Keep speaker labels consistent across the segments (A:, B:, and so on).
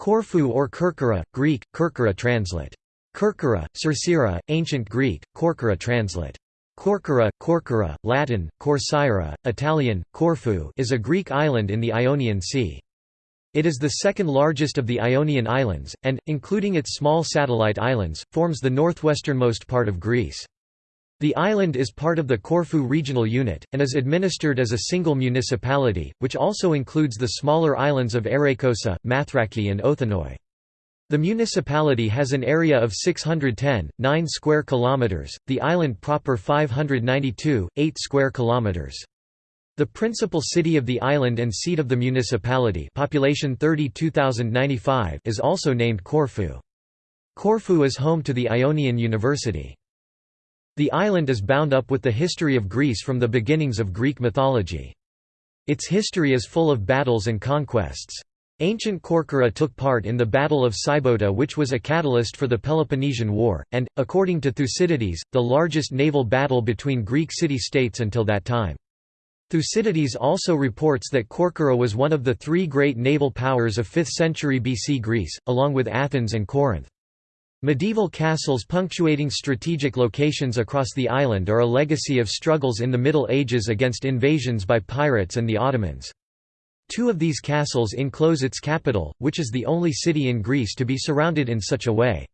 A: Corfu or Kerkyra, Greek, Kerkyra translate. Kerkyra, Cercyra, Ancient Greek, Corcyra translate. Corcyra, Corcyra, Latin, Corcyra, Italian, Corfu is a Greek island in the Ionian Sea. It is the second largest of the Ionian Islands, and, including its small satellite islands, forms the northwesternmost part of Greece. The island is part of the Corfu regional unit, and is administered as a single municipality, which also includes the smaller islands of Ereikoussa, Mathraki and Othonoi. The municipality has an area of 610, 9 square kilometers, the island proper 592, 8 square kilometers. The principal city of the island and seat of the municipality population 32,095 is also named Corfu. Corfu is home to the Ionian University. The island is bound up with the history of Greece from the beginnings of Greek mythology. Its history is full of battles and conquests. Ancient Corcyra took part in the Battle of Sybota which was a catalyst for the Peloponnesian War, and, according to Thucydides, the largest naval battle between Greek city-states until that time. Thucydides also reports that Corcyra was one of the three great naval powers of 5th century BC Greece, along with Athens and Corinth. Medieval castles punctuating strategic locations across the island are a legacy of struggles in the Middle Ages against invasions by pirates and the Ottomans. Two of these castles enclose its capital, which is the only city in Greece to be surrounded in such a way.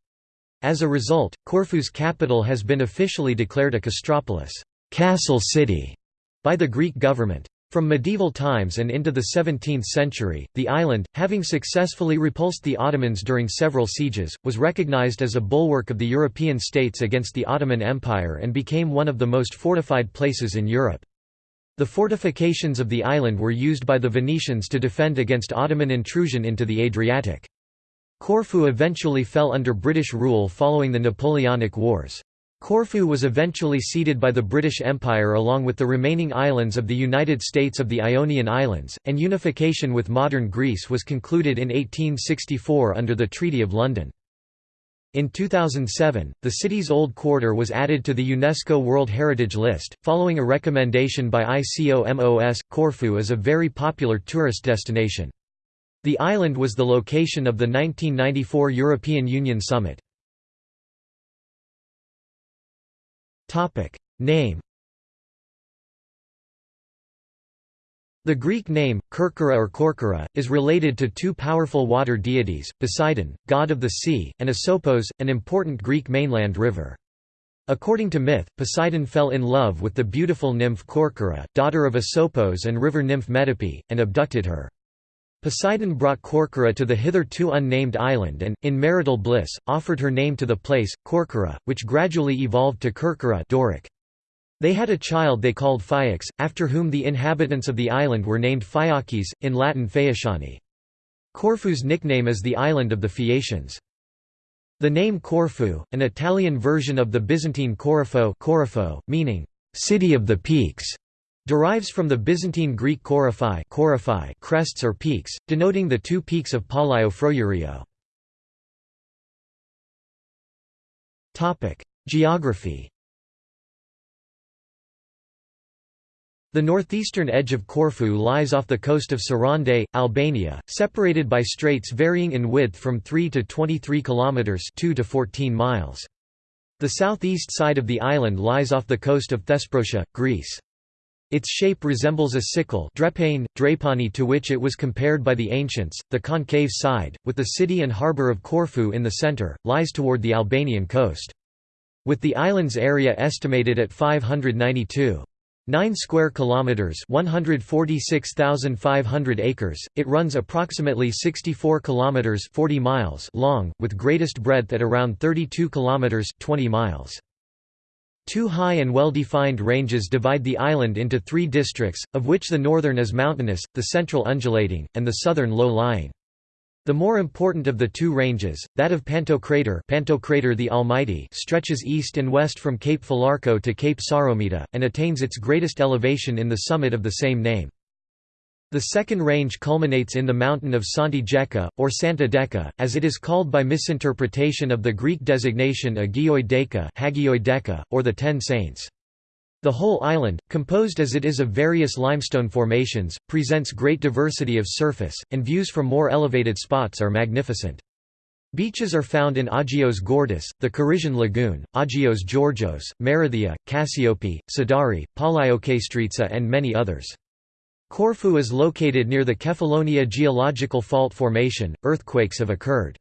A: As a result, Corfu's capital has been officially declared a castropolis castle city", by the Greek government. From medieval times and into the 17th century, the island, having successfully repulsed the Ottomans during several sieges, was recognized as a bulwark of the European states against the Ottoman Empire and became one of the most fortified places in Europe. The fortifications of the island were used by the Venetians to defend against Ottoman intrusion into the Adriatic. Corfu eventually fell under British rule following the Napoleonic Wars. Corfu was eventually ceded by the British Empire along with the remaining islands of the United States of the Ionian Islands, and unification with modern Greece was concluded in 1864 under the Treaty of London. In 2007, the city's old quarter was added to the UNESCO World Heritage List, following a recommendation by ICOMOS. Corfu is a very popular tourist destination. The island was the location of the 1994 European Union Summit. Topic name. The Greek name, Kerkyra or Korkyra, is related to two powerful water deities, Poseidon, god of the sea, and Asopos, an important Greek mainland river. According to myth, Poseidon fell in love with the beautiful nymph Korkyra, daughter of Asopos and river nymph Metope, and abducted her. Poseidon brought Korkyra to the hitherto unnamed island and, in marital bliss, offered her name to the place, Corcyra, which gradually evolved to Kerkyra Doric. They had a child they called Phaeax, after whom the inhabitants of the island were named Phaeaces, in Latin Phaeaciani. Corfu's nickname is the island of the Phaeacians. The name Corfu, an Italian version of the Byzantine Corifo, Corifo meaning, city of the peaks, derives from the Byzantine Greek Korifai, Korifai crests or peaks, denoting the two peaks of Palio Frourio. Geography The northeastern edge of Corfu lies off the coast of Sarande, Albania, separated by straits varying in width from 3 to 23 kilometers, 2 to 14 miles. The southeast side of the island lies off the coast of Thesprotia, Greece. Its shape resembles a sickle drepane, drapani to which it was compared by the ancients. The concave side, with the city and harbour of Corfu in the centre, lies toward the Albanian coast. With the island's area estimated at 592. 9 square kilometers 146,500 acres it runs approximately 64 kilometers 40 miles long with greatest breadth at around 32 kilometers 20 miles Two high and well-defined ranges divide the island into three districts, of which the northern is mountainous, the central undulating, and the southern low-lying. The more important of the two ranges, that of Pantocrator, Pantocrator the Almighty stretches east and west from Cape Falacro to Cape Psaromita, and attains its greatest elevation in the summit of the same name. The second range culminates in the mountain of Santi or Santa Deca, as it is called by misinterpretation of the Greek designation Agioi Deka or the Ten Saints. The whole island, composed as it is of various limestone formations, presents great diversity of surface, and views from more elevated spots are magnificent. Beaches are found in Agios Gordis, the Kirygian Lagoon, Agios Georgios, Marathia, Cassiope, Sidari, Palaiokastritsa and many others. Corfu is located near the Kefalonia geological fault formation, earthquakes have occurred.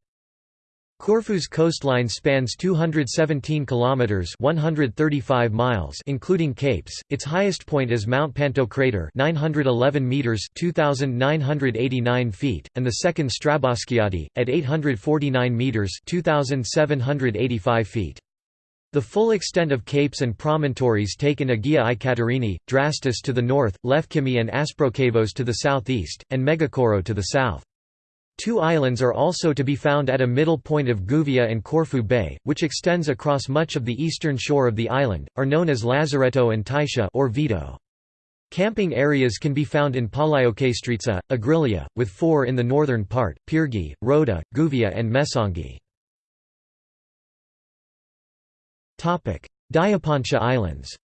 A: Corfu's coastline spans 217 kilometers (135 miles) including capes. Its highest point is Mount Pantocrator, 911 meters (2989 feet), and the second Stravoskiadi at 849 meters (2785 feet). The full extent of capes and promontories take in Agia i Katerini, Drastis to the north, Lefkimi and Asprokavos to the southeast, and Megakoro to the south. Two islands are also to be found at a middle point of Gouvia and Corfu Bay, which extends across much of the eastern shore of the island, are known as Lazaretto and Taisha or Vito. Camping areas can be found in Palaiokastritsa, Agrilia, with four in the northern part, Pyrgi, Rhoda, Gouvia and Mesongi. Diapontia Islands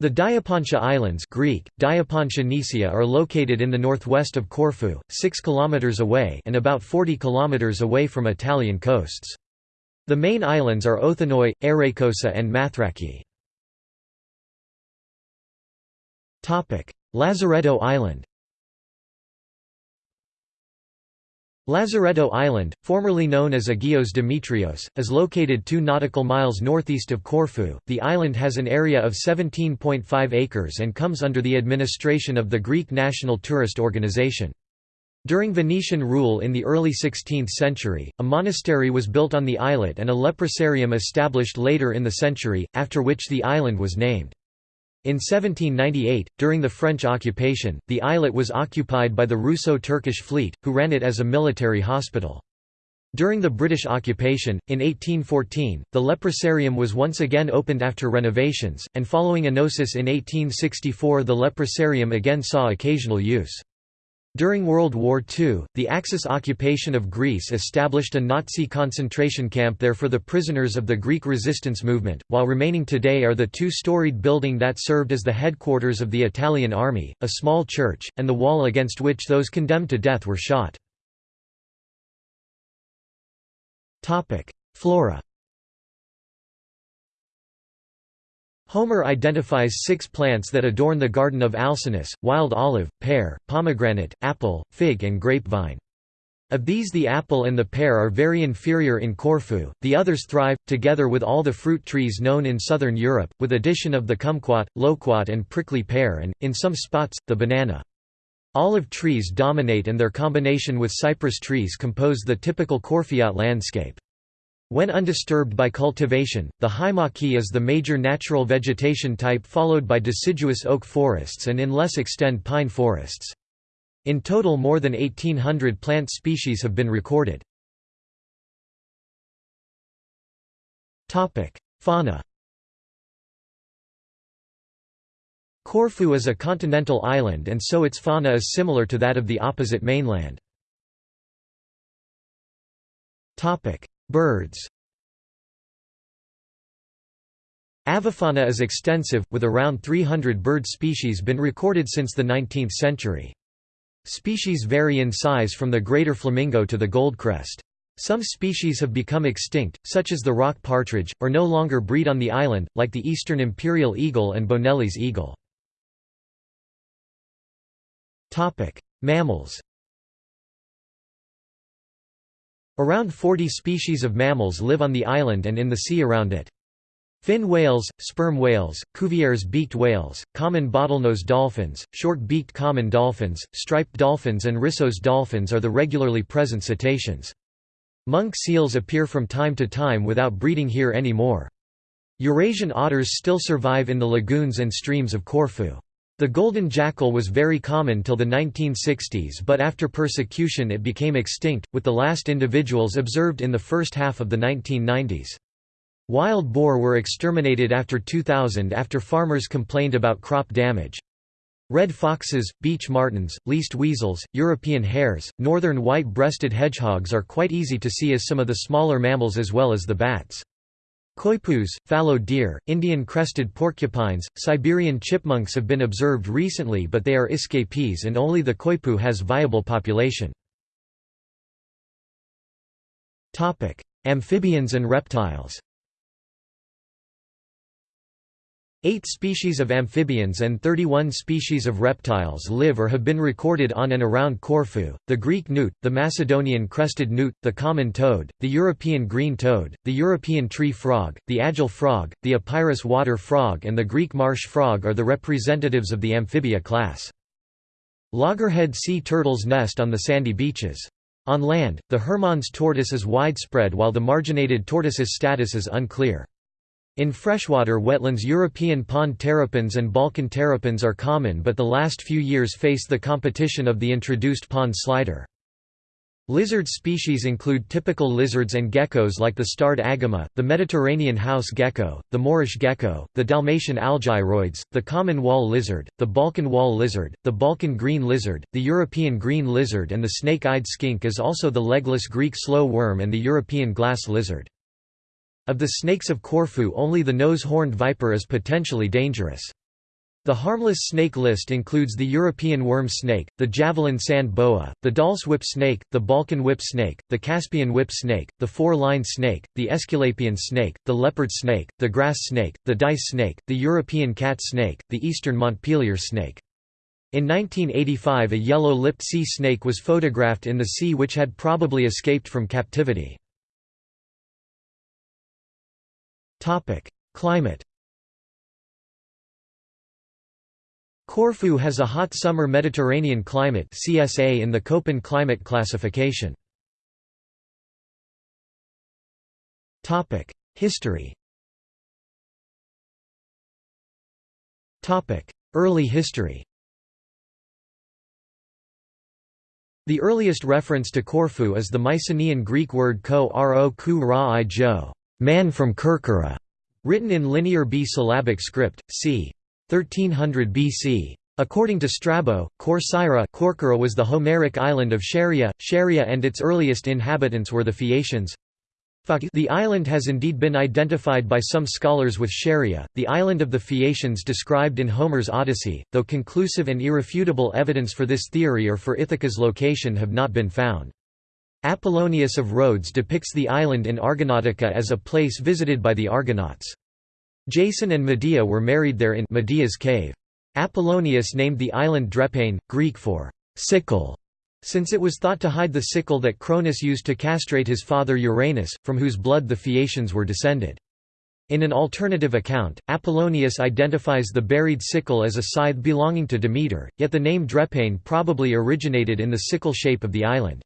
A: The Diapontia Islands Greek, Diapontia Nisia are located in the northwest of Corfu, 6 km away and about 40 km away from Italian coasts. The main islands are Othonoi, Ereikoussa and Mathraki. Lazaretto Island Lazaretto Island, formerly known as Agios Demetrios, is located 2 nautical miles northeast of Corfu. The island has an area of 17.5 acres and comes under the administration of the Greek National Tourist Organization. During Venetian rule in the early 16th century, a monastery was built on the islet and a leprosarium established later in the century, after which the island was named. In 1798, during the French occupation, the islet was occupied by the Russo-Turkish fleet, who ran it as a military hospital. During the British occupation, in 1814, the leprosarium was once again opened after renovations, and following enosis in 1864 the leprosarium again saw occasional use. During World War II, the Axis occupation of Greece established a Nazi concentration camp there for the prisoners of the Greek resistance movement, while remaining today are the two-storied building that served as the headquarters of the Italian army, a small church, and the wall against which those condemned to death were shot. Flora Homer identifies six plants that adorn the garden of Alcinous, wild olive, pear, pomegranate, apple, fig and grapevine. Of these the apple and the pear are very inferior in Corfu, the others thrive, together with all the fruit trees known in southern Europe, with addition of the kumquat, loquat and prickly pear and, in some spots, the banana. Olive trees dominate and their combination with cypress trees compose the typical Corfiot landscape. When undisturbed by cultivation, the haimaki is the major natural vegetation type followed by deciduous oak forests and in less extent pine forests. In total more than 1800 plant species have been recorded. Fauna Corfu is a continental island and so its fauna is similar to that of the opposite mainland. Birds Avifauna is extensive, with around 300 bird species been recorded since the 19th century. Species vary in size from the greater flamingo to the goldcrest. Some species have become extinct, such as the rock partridge, or no longer breed on the island, like the eastern imperial eagle and Bonelli's eagle. Mammals Around 40 species of mammals live on the island and in the sea around it. Fin whales, sperm whales, Cuvier's beaked whales, common bottlenose dolphins, short-beaked common dolphins, striped dolphins and Risso's dolphins are the regularly present cetaceans. Monk seals appear from time to time without breeding here anymore. Eurasian otters still survive in the lagoons and streams of Corfu. The golden jackal was very common till the 1960s but after persecution it became extinct, with the last individuals observed in the first half of the 1990s. Wild boar were exterminated after 2000 after farmers complained about crop damage. Red foxes, beech martens, least weasels, European hares, northern white-breasted hedgehogs are quite easy to see as some of the smaller mammals as well as the bats. Coypus, fallow deer, Indian crested porcupines, Siberian chipmunks have been observed recently but they are escapees and only the coypu has viable population. Amphibians and reptiles Eight species of amphibians and 31 species of reptiles live or have been recorded on and around Corfu, the Greek newt, the Macedonian crested newt, the common toad, the European green toad, the European tree frog, the agile frog, the Epirus water frog and the Greek marsh frog are the representatives of the amphibia class. Loggerhead sea turtles nest on the sandy beaches. On land, the Hermann's tortoise is widespread while the marginated tortoise's status is unclear. In freshwater wetlands European pond terrapins and Balkan terrapins are common but the last few years face the competition of the introduced pond slider. Lizard species include typical lizards and geckos like the starred agama, the Mediterranean house gecko, the Moorish gecko, the Dalmatian algyroids, the common wall lizard, the Balkan wall lizard, the Balkan green lizard, the European green lizard and the snake-eyed skink is also the legless Greek slow worm and the European glass lizard. Of the snakes of Corfu only the nose-horned viper is potentially dangerous. The harmless snake list includes the European worm snake, the javelin sand boa, the Dahl's whip snake, the Balkan whip snake, the Caspian whip snake, the four-line snake, the Aesculapian snake, the leopard snake, the grass snake, the dice snake, the European cat snake, the eastern Montpellier snake. In 1985 a yellow-lipped sea snake was photographed in the sea which had probably escaped from captivity. Climate Corfu has a hot summer Mediterranean climate CSA in the Köppen climate classification. Topic: History Topic: Early history The earliest reference to Corfu is the Mycenaean Greek word ko ro ku ra i jo man from Kerkyra, written in Linear B syllabic script, c. 1300 BC. According to Strabo, Corcyra Corcyra was the Homeric island of Scheria, Scheria and its earliest inhabitants were the Phaeacians. The island has indeed been identified by some scholars with Scheria, the island of the Phaeacians described in Homer's Odyssey, though conclusive and irrefutable evidence for this theory or for Ithaca's location have not been found. Apollonius of Rhodes depicts the island in Argonautica as a place visited by the Argonauts. Jason and Medea were married there in Medea's cave. Apollonius named the island Drepane, Greek for sickle, since it was thought to hide the sickle that Cronus used to castrate his father Uranus, from whose blood the Phaeacians were descended. In an alternative account, Apollonius identifies the buried sickle as a scythe belonging to Demeter, yet the name Drepane probably originated in the sickle shape of the island.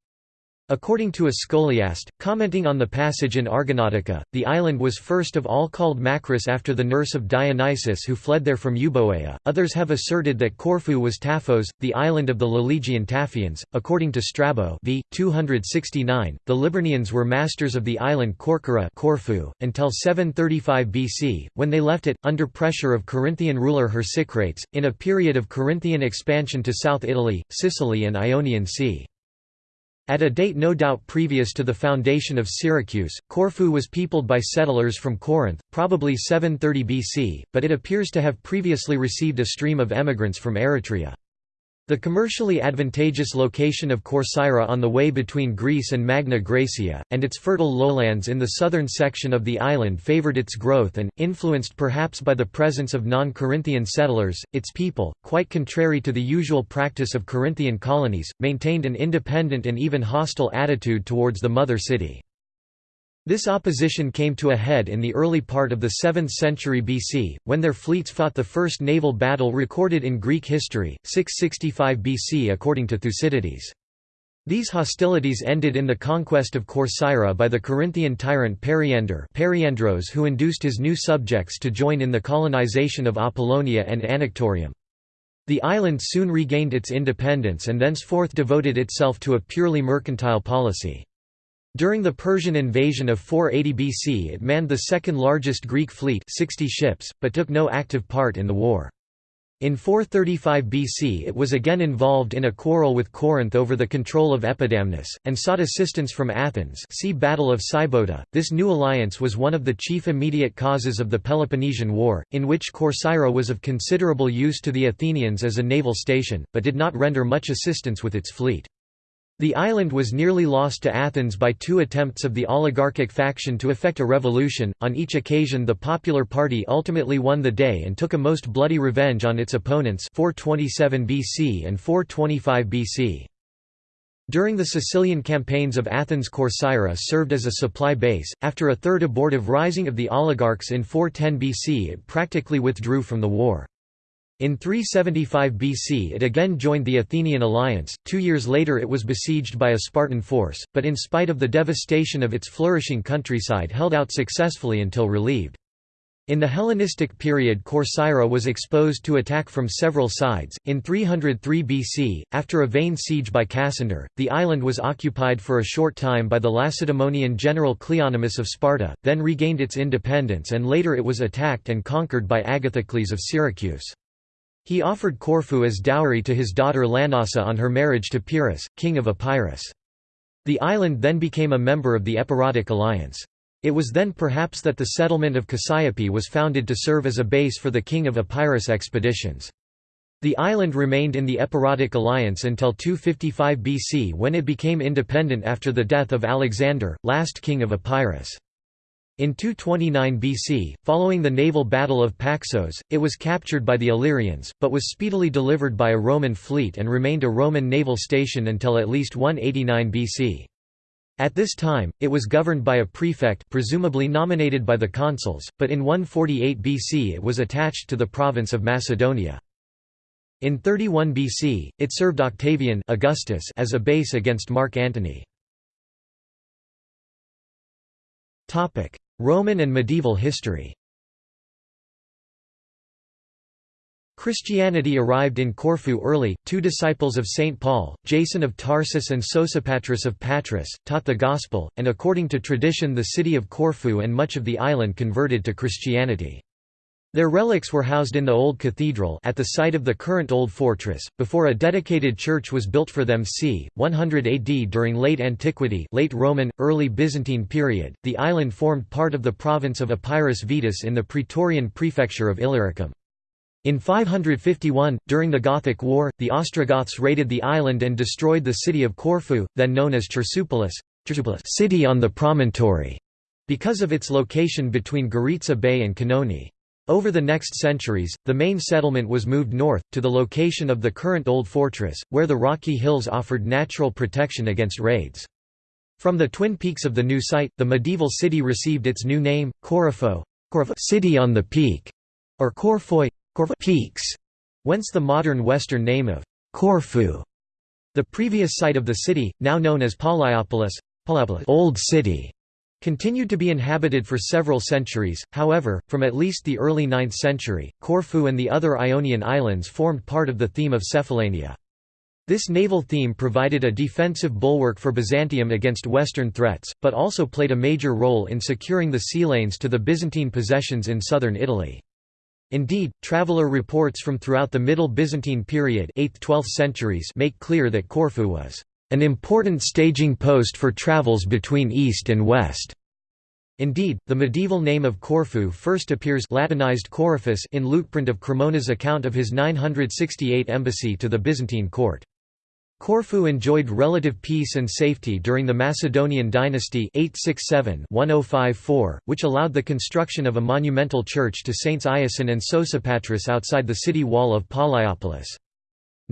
A: According to a scholiast, commenting on the passage in Argonautica, the island was first of all called Macris after the nurse of Dionysus who fled there from Euboea. Others have asserted that Corfu was Taphos, the island of the Lelegian Taphians. According to Strabo, v. 269, the Liburnians were masters of the island Corcyra Corfu until 735 BC, when they left it under pressure of Corinthian ruler Chersicrates in a period of Corinthian expansion to South Italy, Sicily, and Ionian Sea. At a date no doubt previous to the foundation of Syracuse, Corfu was peopled by settlers from Corinth, probably 730 BC, but it appears to have previously received a stream of emigrants from Eretria. The commercially advantageous location of Corcyra on the way between Greece and Magna Graecia, and its fertile lowlands in the southern section of the island favored its growth and, influenced perhaps by the presence of non-Corinthian settlers, its people, quite contrary to the usual practice of Corinthian colonies, maintained an independent and even hostile attitude towards the mother city. This opposition came to a head in the early part of the 7th century BC, when their fleets fought the first naval battle recorded in Greek history, 665 BC according to Thucydides. These hostilities ended in the conquest of Corcyra by the Corinthian tyrant Periander Periandros who induced his new subjects to join in the colonization of Apollonia and Anactorium. The island soon regained its independence and thenceforth devoted itself to a purely mercantile policy. During the Persian invasion of 480 BC it manned the second largest Greek fleet 60 ships, but took no active part in the war. In 435 BC it was again involved in a quarrel with Corinth over the control of Epidamnus, and sought assistance from Athens see Battle of Sybota. This new alliance was one of the chief immediate causes of the Peloponnesian War, in which Corcyra was of considerable use to the Athenians as a naval station, but did not render much assistance with its fleet. The island was nearly lost to Athens by two attempts of the oligarchic faction to effect a revolution. On each occasion, the Popular Party ultimately won the day and took a most bloody revenge on its opponents 427 BC and 425 BC. During the Sicilian campaigns of Athens Corcyra served as a supply base. After a third abortive rising of the oligarchs in 410 BC it practically withdrew from the war. In 375 BC it again joined the Athenian alliance, two years later it was besieged by a Spartan force, but in spite of the devastation of its flourishing countryside held out successfully until relieved. In the Hellenistic period Corcyra was exposed to attack from several sides. In 303 BC, after a vain siege by Cassander, the island was occupied for a short time by the Lacedaemonian general Cleonymus of Sparta, then regained its independence and later it was attacked and conquered by Agathocles of Syracuse. He offered Corfu as dowry to his daughter Lanassa on her marriage to Pyrrhus, king of Epirus. The island then became a member of the Epirotic alliance. It was then perhaps that the settlement of Cassiopea was founded to serve as a base for the king of Epirus expeditions. The island remained in the Epirotic alliance until 255 BC when it became independent after the death of Alexander, last king of Epirus. In 229 BC, following the naval battle of Paxos, it was captured by the Illyrians, but was speedily delivered by a Roman fleet and remained a Roman naval station until at least 189 BC. At this time, it was governed by a prefect presumably nominated by the consuls, but in 148 BC it was attached to the province of Macedonia. In 31 BC, it served Octavian Augustus as a base against Mark Antony. Roman and medieval history Christianity arrived in Corfu early. Two disciples of St. Paul, Jason of Tarsus and Sosipatris of Patras, taught the Gospel, and according to tradition, the city of Corfu and much of the island converted to Christianity. Their relics were housed in the old cathedral at the site of the current old fortress, before a dedicated church was built for them c. 100 AD during late antiquity late Roman, early Byzantine period, the island formed part of the province of Epirus Vetus in the Praetorian prefecture of Illyricum. In 551, during the Gothic War, the Ostrogoths raided the island and destroyed the city of Corfu, then known as Chersopolis city on the promontory, because of its location between Goritsa Bay and Canoni. Over the next centuries, the main settlement was moved north, to the location of the current Old Fortress, where the rocky hills offered natural protection against raids. From the twin peaks of the new site, the medieval city received its new name, Corifo city on the peak, or Corfoi peaks, whence the modern western name of Corfu. The previous site of the city, now known as Paliopolis, Old City, Continued to be inhabited for several centuries, however, from at least the early 9th century, Corfu and the other Ionian islands formed part of the theme of Cephallenia. This naval theme provided a defensive bulwark for Byzantium against Western threats, but also played a major role in securing the sea lanes to the Byzantine possessions in southern Italy. Indeed, traveller reports from throughout the Middle Byzantine period 8th–12th centuries make clear that Corfu was an important staging post for travels between east and west. Indeed, the medieval name of Corfu first appears Latinized Coryphus in Liutprand of Cremona's account of his 968 embassy to the Byzantine court. Corfu enjoyed relative peace and safety during the Macedonian dynasty 867-1054, which allowed the construction of a monumental church to Saints Iason and Sosipatris outside the city wall of Paliopolis.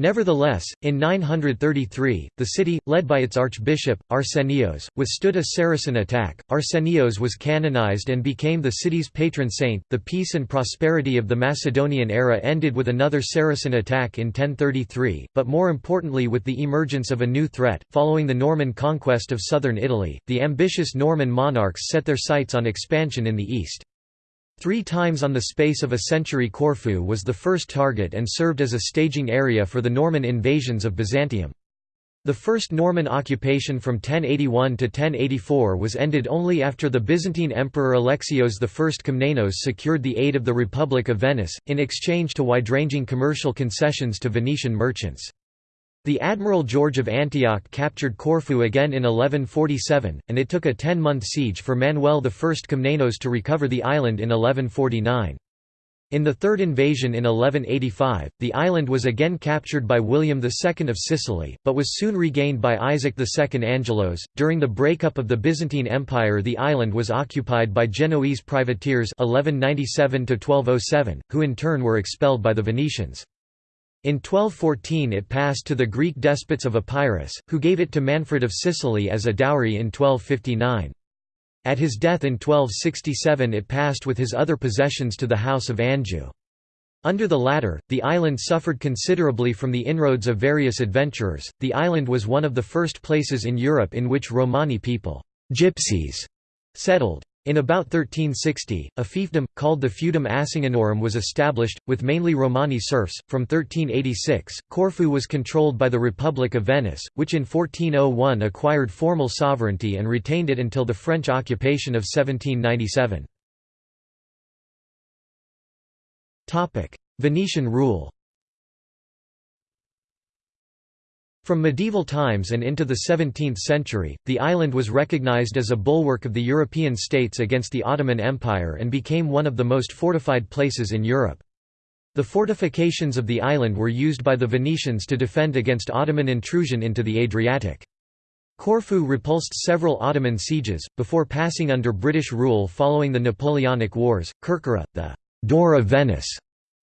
A: Nevertheless, in 933, the city, led by its archbishop, Arsenios, withstood a Saracen attack. Arsenios was canonized and became the city's patron saint. The peace and prosperity of the Macedonian era ended with another Saracen attack in 1033, but more importantly with the emergence of a new threat. Following the Norman conquest of southern Italy, the ambitious Norman monarchs set their sights on expansion in the east. Three times on the space of a century Corfu was the first target and served as a staging area for the Norman invasions of Byzantium. The first Norman occupation from 1081 to 1084 was ended only after the Byzantine Emperor Alexios I Komnenos secured the aid of the Republic of Venice, in exchange to wide-ranging commercial concessions to Venetian merchants. The Admiral George of Antioch captured Corfu again in 1147, and it took a ten-month siege for Manuel I Komnenos to recover the island in 1149. In the third invasion in 1185, the island was again captured by William II of Sicily, but was soon regained by Isaac II Angelos. During the breakup of the Byzantine Empire, the island was occupied by Genoese privateers 1197 1207, who in turn were expelled by the Venetians. In 1214 it passed to the Greek despots of Epirus, who gave it to Manfred of Sicily as a dowry in 1259. At his death in 1267 it passed with his other possessions to the House of Anjou. Under the latter, the island suffered considerably from the inroads of various adventurers. The island was one of the first places in Europe in which Romani people, gypsies, settled. In about 1360, a fiefdom, called the Feudum Acinganorum was established, with mainly Romani serfs. From 1386, Corfu was controlled by the Republic of Venice, which in 1401 acquired formal sovereignty and retained it until the French occupation of 1797. Venetian rule From medieval times and into the 17th century, the island was recognized as a bulwark of the European states against the Ottoman Empire and became one of the most fortified places in Europe. The fortifications of the island were used by the Venetians to defend against Ottoman intrusion into the Adriatic. Corfu repulsed several Ottoman sieges, before passing under British rule following the Napoleonic Wars. Kerkyra, the «door of Venice»,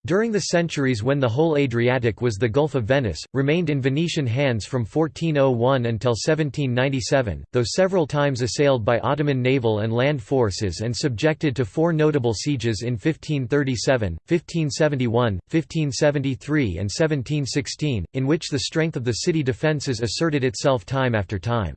A: during the centuries when the whole Adriatic was the Gulf of Venice, remained in Venetian hands from 1401 until 1797, though several times assailed by Ottoman naval and land forces and subjected to four notable sieges in 1537, 1571, 1573 and 1716, in which the strength of the city defences asserted itself time after time.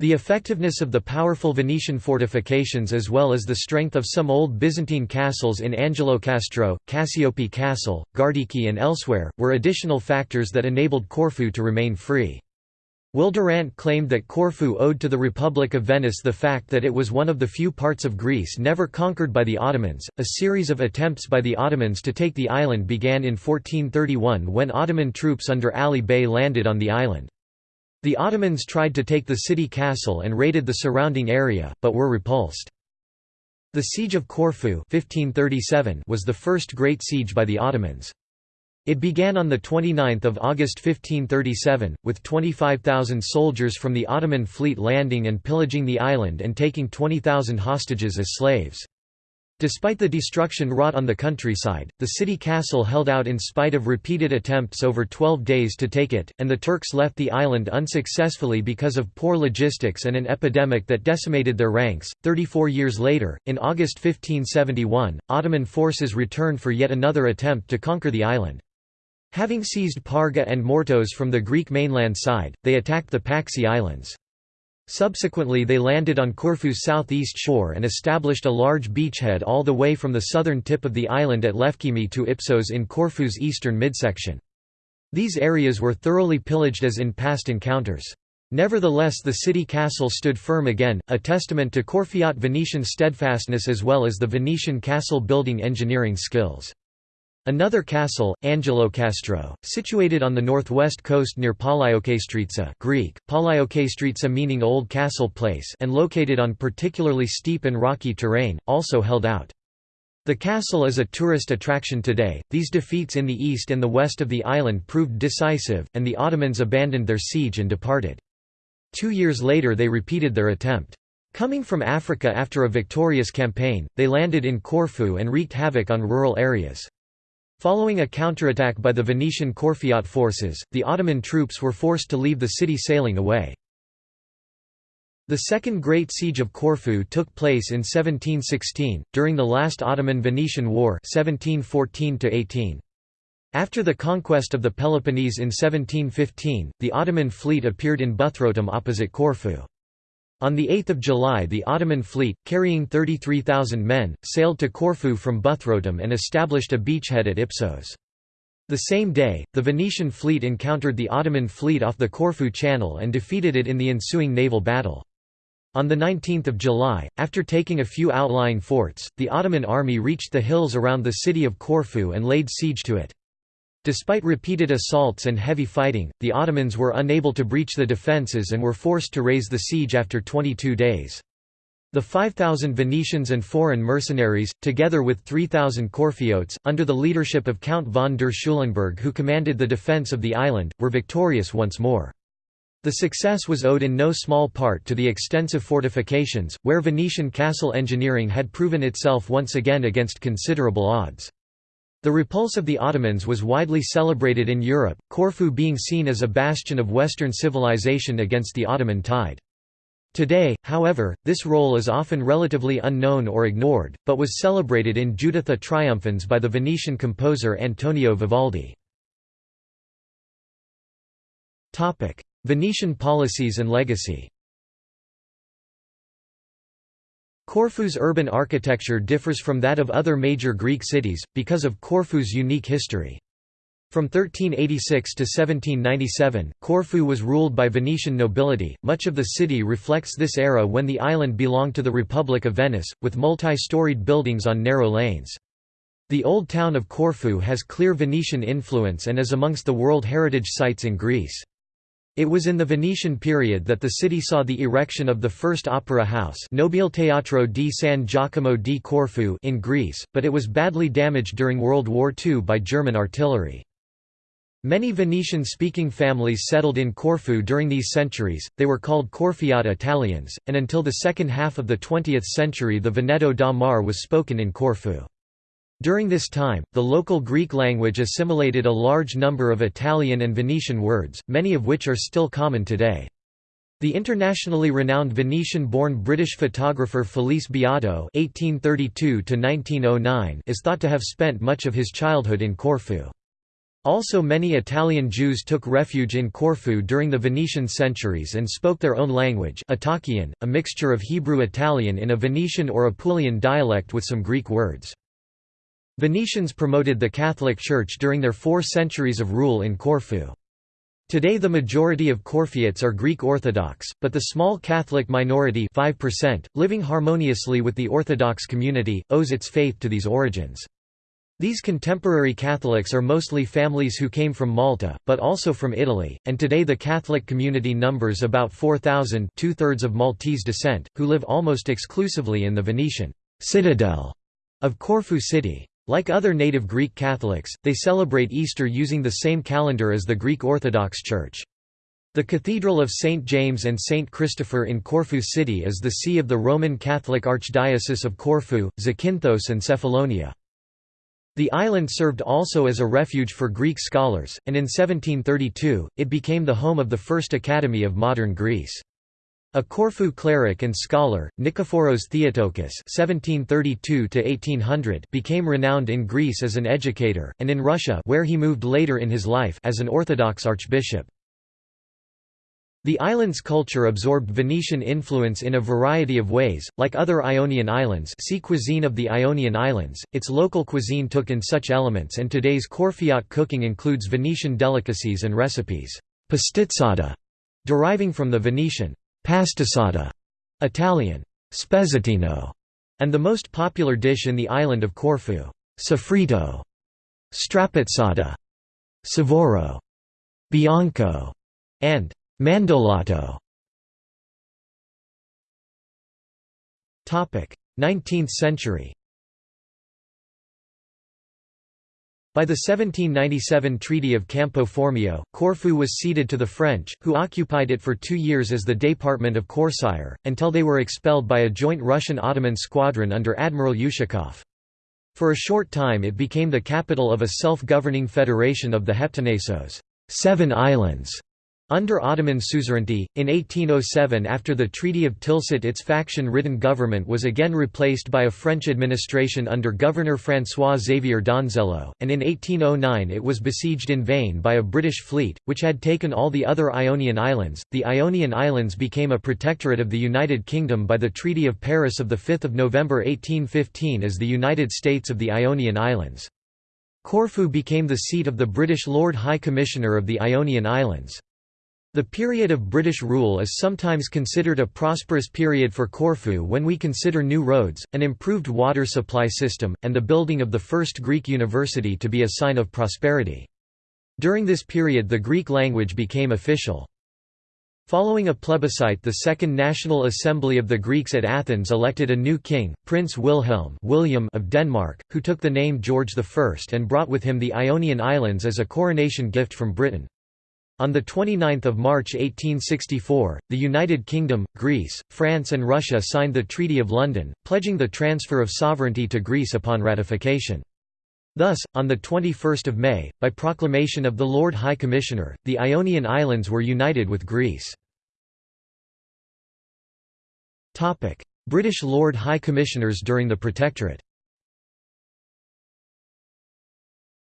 A: The effectiveness of the powerful Venetian fortifications as well as the strength of some old Byzantine castles in Angelocastro, Cassiope Castle, Gardiki and elsewhere, were additional factors that enabled Corfu to remain free. Will Durant claimed that Corfu owed to the Republic of Venice the fact that it was one of the few parts of Greece never conquered by the Ottomans. A series of attempts by the Ottomans to take the island began in 1431 when Ottoman troops under Ali Bey landed on the island. The Ottomans tried to take the city castle and raided the surrounding area, but were repulsed. The Siege of Corfu 1537 was the first great siege by the Ottomans. It began on 29 August 1537, with 25,000 soldiers from the Ottoman fleet landing and pillaging the island and taking 20,000 hostages as slaves. Despite the destruction wrought on the countryside, the city castle held out in spite of repeated attempts over 12 days to take it, and the Turks left the island unsuccessfully because of poor logistics and an epidemic that decimated their ranks. 34 years later, in August 1571, Ottoman forces returned for yet another attempt to conquer the island. Having seized Parga and Mortos from the Greek mainland side, they attacked the Paxi Islands. Subsequently they landed on Corfu's southeast shore and established a large beachhead all the way from the southern tip of the island at Lefkimi to Ipsos in Corfu's eastern midsection. These areas were thoroughly pillaged as in past encounters. Nevertheless the city castle stood firm again, a testament to Corfiot Venetian steadfastness as well as the Venetian castle building engineering skills. Another castle, Angelo Castro, situated on the northwest coast near Palaiokastritsa Greek, Palaiokastritsa meaning Old Castle Place and located on particularly steep and rocky terrain, also held out. The castle is a tourist attraction today. These defeats in the east and the west of the island proved decisive, and the Ottomans abandoned their siege and departed. Two years later they repeated their attempt. Coming from Africa after a victorious campaign, they landed in Corfu and wreaked havoc on rural areas. Following a counterattack by the Venetian Corfiot forces, the Ottoman troops were forced to leave the city sailing away. The Second Great Siege of Corfu took place in 1716, during the last Ottoman-Venetian War 1714 After the conquest of the Peloponnese in 1715, the Ottoman fleet appeared in Buthrotum opposite Corfu. On 8 July the Ottoman fleet, carrying 33,000 men, sailed to Corfu from Buthrotum and established a beachhead at Ipsos. The same day, the Venetian fleet encountered the Ottoman fleet off the Corfu Channel and defeated it in the ensuing naval battle. On 19 July, after taking a few outlying forts, the Ottoman army reached the hills around the city of Corfu and laid siege to it. Despite repeated assaults and heavy fighting, the Ottomans were unable to breach the defences and were forced to raise the siege after 22 days. The 5,000 Venetians and foreign mercenaries, together with 3,000 Corfiotes, under the leadership of Count von der Schulenburg who commanded the defence of the island, were victorious once more. The success was owed in no small part to the extensive fortifications, where Venetian castle engineering had proven itself once again against considerable odds. The repulse of the Ottomans was widely celebrated in Europe, Corfu being seen as a bastion of Western civilization against the Ottoman tide. Today, however, this role is often relatively unknown or ignored, but was celebrated in Juditha Triumphans by the Venetian composer Antonio Vivaldi. Venetian policies and legacy Corfu's urban architecture differs from that of other major Greek cities, because of Corfu's unique history. From 1386 to 1797, Corfu was ruled by Venetian nobility. Much of the city reflects this era when the island belonged to the Republic of Venice, with multi-storied buildings on narrow lanes. The old town of Corfu has clear Venetian influence and is amongst the World Heritage Sites in Greece. It was in the Venetian period that the city saw the erection of the first opera house Nobile Teatro di San Giacomo di Corfu in Greece, but it was badly damaged during World War II by German artillery. Many Venetian-speaking families settled in Corfu during these centuries, they were called Corfiot Italians, and until the second half of the 20th century the Veneto da Mar was spoken in Corfu. During this time, the local Greek language assimilated a large number of Italian and Venetian words, many of which are still common today. The internationally renowned Venetian-born British photographer Felice Beato (1832–1909) is thought to have spent much of his childhood in Corfu. Also many Italian Jews took refuge in Corfu during the Venetian centuries and spoke their own language Italkian, a mixture of Hebrew-Italian in a Venetian or Apulian dialect with some Greek words. Venetians promoted the Catholic Church during their four centuries of rule in Corfu. Today the majority of Corfiots are Greek Orthodox, but the small Catholic minority 5%, living harmoniously with the Orthodox community, owes its faith to these origins. These contemporary Catholics are mostly families who came from Malta, but also from Italy, and today the Catholic community numbers about 4,000 two-thirds of Maltese descent, who live almost exclusively in the Venetian citadel of Corfu city. Like other native Greek Catholics, they celebrate Easter using the same calendar as the Greek Orthodox Church. The Cathedral of St. James and St. Christopher in Corfu city is the see of the Roman Catholic Archdiocese of Corfu, Zakynthos and Cephalonia. The island served also as a refuge for Greek scholars, and in 1732, it became the home of the first academy of modern Greece. A Corfu cleric and scholar, Nikephoros Theotokis (1732–1800) became renowned in Greece as an educator, and in Russia, where he moved later in his life, as an Orthodox archbishop. The island's culture absorbed Venetian influence in a variety of ways, like other Ionian islands see Cuisine of the Ionian Islands, its local cuisine took in such elements and today's Corfiot cooking includes Venetian delicacies and recipes. Pastizzata, deriving from the Venetian pastisada, Italian spezzatino, and the most popular dish in the island of Corfu, soffritto, strapazzata, savoro, bianco, and mandolato. 19th century By the 1797 Treaty of Campo Formio, Corfu was ceded to the French, who occupied it for two years as the Department of Corcyre, until they were expelled by a joint Russian-Ottoman squadron under Admiral Ushakov. For a short time it became the capital of a self-governing federation of the Heptanessos seven islands", under Ottoman suzerainty, in 1807 after the Treaty of Tilsit its faction-ridden government was again replaced by a French administration under Governor François-Xavier Donzelot, and in 1809 it was besieged in vain by a British fleet, which had taken all the other Ionian Islands. The Ionian Islands became a protectorate of the United Kingdom by the Treaty of Paris of 5 November 1815 as the United States of the Ionian Islands. Corfu became the seat of the British Lord High Commissioner of the Ionian Islands. The period of British rule is sometimes considered a prosperous period for Corfu when we consider new roads, an improved water supply system, and the building of the first Greek university to be a sign of prosperity. During this period the Greek language became official. Following a plebiscite the Second National Assembly of the Greeks at Athens elected a new king, Prince Wilhelm William of Denmark, who took the name George I and brought with him the Ionian Islands as a coronation gift from Britain. On 29 March 1864, the United Kingdom, Greece, France and Russia signed the Treaty of London, pledging the transfer of sovereignty to Greece upon ratification. Thus, on 21 May, by proclamation of the Lord High Commissioner, the Ionian Islands were united with Greece. British Lord High Commissioners during the Protectorate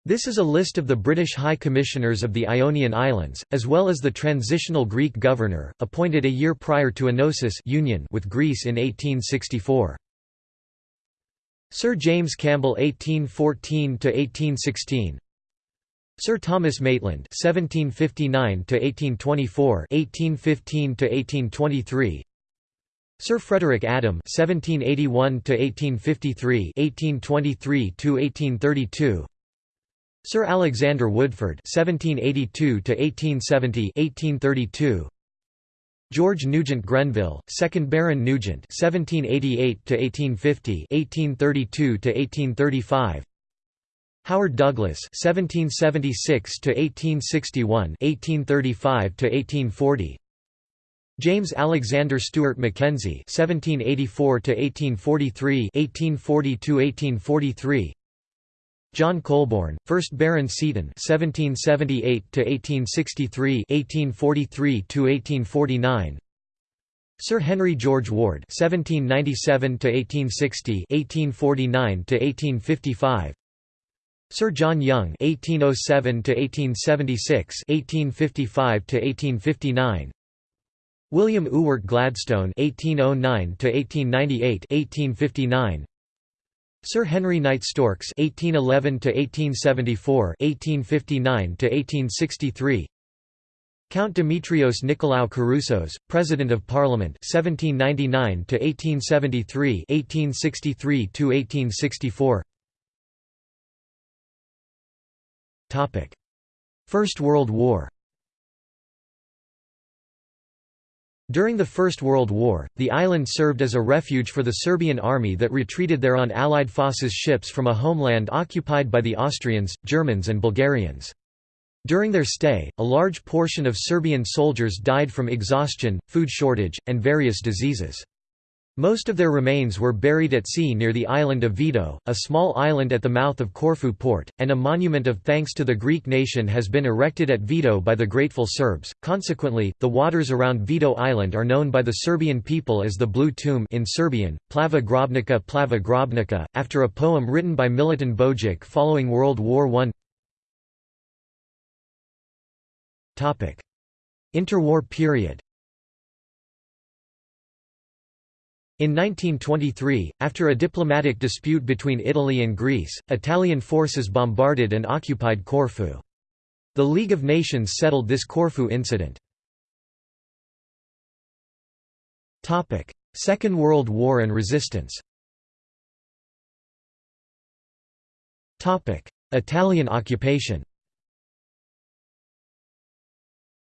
A: This is a list of the British High Commissioners of the Ionian Islands, as well as the transitional Greek governor, appointed a year prior to Enosis union with Greece in 1864. Sir James Campbell 1814 to 1816 Sir Thomas Maitland 1759 to 1824 1815 to 1823 Sir Frederick Adam 1781 to 1853 1823–1832 Sir Alexander Woodford 1782–1870 1832 George Nugent Grenville, 2nd Baron Nugent (1788–1850, 1832–1835). Howard Douglas (1776–1861, 1835–1840). James Alexander Stewart Mackenzie (1784–1843, 1840–1843). John Colborne, 1st Baron Seaton (1778–1863, 1843–1849). Sir Henry George Ward (1797–1860, 1849–1855). Sir John Young (1807–1876, 1855–1859). William Ewart Gladstone (1809–1898, 1859). Sir Henry Knight Storks (1811–1874, 1859–1863). Count Demetrios Nicolaou Keroussos, President of Parliament (1799–1873, 1863–1864). Topic: First World War. During the First World War, the island served as a refuge for the Serbian army that retreated there on Allied forces ships from a homeland occupied by the Austrians, Germans and Bulgarians. During their stay, a large portion of Serbian soldiers died from exhaustion, food shortage, and various diseases. Most of their remains were buried at sea near the island of Vido, a small island at the mouth of Corfu port, and a monument of thanks to the Greek nation has been erected at Vido by the grateful Serbs. Consequently, the waters around Vido Island are known by the Serbian people as the Blue Tomb in Serbian, Plava Grobnica Plava Grobnica, after a poem written by Milutin Bojic following World War I. Interwar period In 1923, after a diplomatic dispute between Italy and Greece, Italian forces bombarded and occupied Corfu. The League of Nations settled this Corfu incident. Second World War and resistance Italian occupation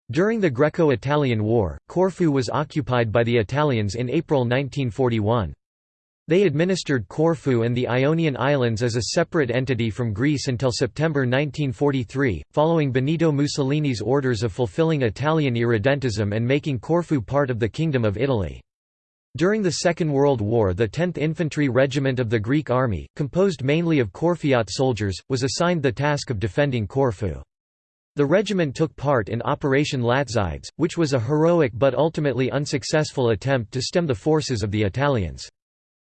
A: During the Greco-Italian War, Corfu was occupied by the Italians in April 1941. They administered Corfu and the Ionian Islands as a separate entity from Greece until September 1943, following Benito Mussolini's orders of fulfilling Italian irredentism and making Corfu part of the Kingdom of Italy. During the Second World War the 10th Infantry Regiment of the Greek Army, composed mainly of Corfiot soldiers, was assigned the task of defending Corfu. The regiment took part in Operation Latsides, which was a heroic but ultimately unsuccessful attempt to stem the forces of the Italians.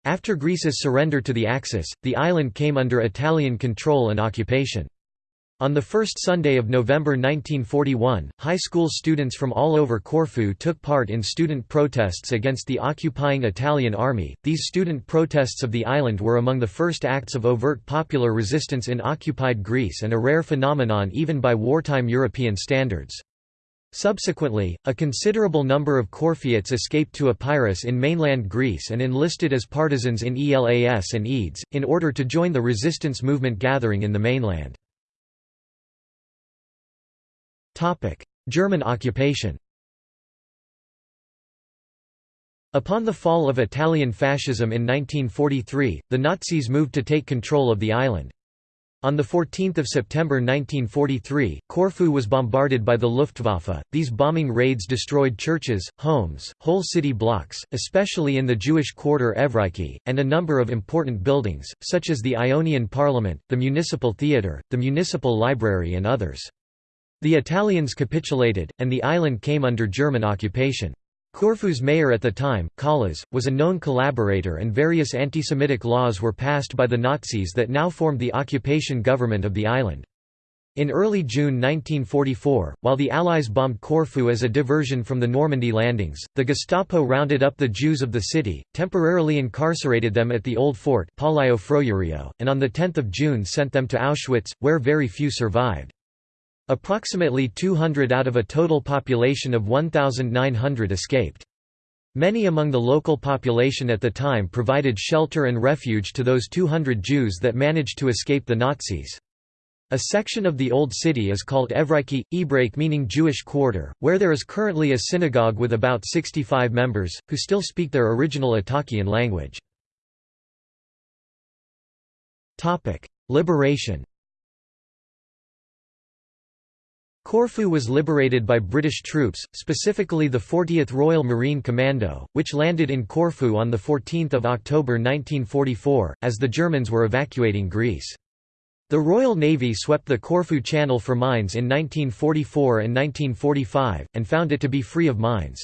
A: After Greece's surrender to the Axis, the island came under Italian control and occupation. On the first Sunday of November 1941, high school students from all over Corfu took part in student protests against the occupying Italian army. These student protests of the island were among the first acts of overt popular resistance in occupied Greece and a rare phenomenon even by wartime European standards. Subsequently, a considerable number of Corfiots escaped to Epirus in mainland Greece and enlisted as partisans in ELAS and EDES, in order to join the resistance movement gathering in the mainland. German occupation Upon the fall of Italian fascism in 1943, the Nazis moved to take control of the island. On 14 September 1943, Corfu was bombarded by the Luftwaffe. These bombing raids destroyed churches, homes, whole city blocks, especially in the Jewish quarter Evreiki, and a number of important buildings, such as the Ionian Parliament, the Municipal Theatre, the Municipal Library and others. The Italians capitulated, and the island came under German occupation. Corfu's mayor at the time, Kallas, was a known collaborator and various anti-Semitic laws were passed by the Nazis that now formed the occupation government of the island. In early June 1944, while the Allies bombed Corfu as a diversion from the Normandy landings, the Gestapo rounded up the Jews of the city, temporarily incarcerated them at the Old Fort and on 10 June sent them to Auschwitz, where very few survived. Approximately 200 out of a total population of 1,900 escaped. Many among the local population at the time provided shelter and refuge to those 200 Jews that managed to escape the Nazis. A section of the Old City is called Evreiki, Ebrake meaning Jewish quarter, where there is currently a synagogue with about 65 members, who still speak their original Italkian language. Liberation Corfu was liberated by British troops, specifically the 40th Royal Marine Commando, which landed in Corfu on 14 October 1944, as the Germans were evacuating Greece. The Royal Navy swept the Corfu Channel for mines in 1944 and 1945, and found it to be free of mines.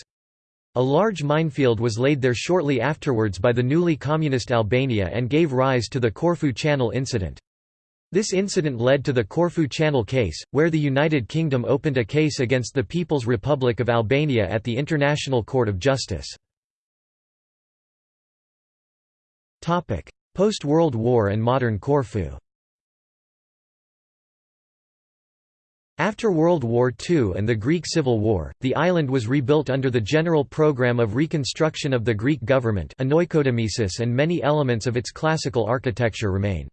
A: A large minefield was laid there shortly afterwards by the newly communist Albania and gave rise to the Corfu Channel incident. This incident led to the Corfu Channel case, where the United Kingdom opened a case against the People's Republic of Albania at the International Court of Justice. Post-World War and modern Corfu After World War II and the Greek Civil War, the island was rebuilt under the general program of reconstruction of the Greek government and many elements of its classical architecture remain.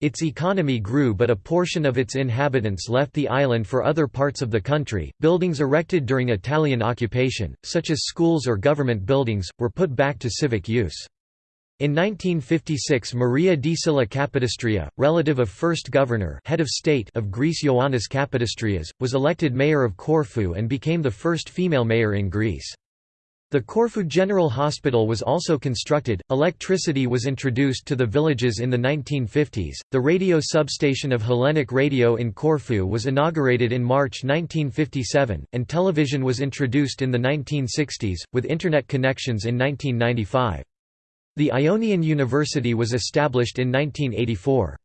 A: Its economy grew, but a portion of its inhabitants left the island for other parts of the country. Buildings erected during Italian occupation, such as schools or government buildings, were put back to civic use. In 1956 Maria di Silla Capodistria, relative of first governor head of, state of Greece Ioannis Kapodistrias, was elected mayor of Corfu and became the first female mayor in Greece. The Corfu General Hospital was also constructed, electricity was introduced to the villages in the 1950s, the radio substation of Hellenic Radio in Corfu was inaugurated in March 1957, and television was introduced in the 1960s, with Internet connections in 1995. The Ionian University was established in 1984.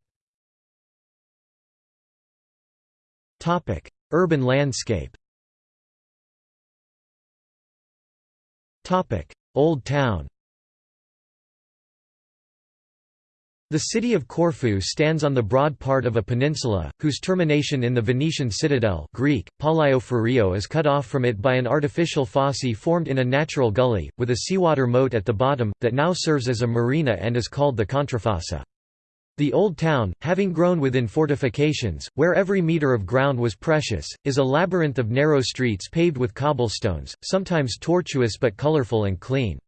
A: Urban landscape Old Town The city of Corfu stands on the broad part of a peninsula, whose termination in the Venetian citadel Greek, is cut off from it by an artificial fosse formed in a natural gully, with a seawater moat at the bottom, that now serves as a marina and is called the Contrafossa. The Old Town, having grown within fortifications, where every metre of ground was precious, is a labyrinth of narrow streets paved with cobblestones, sometimes tortuous but colourful and clean.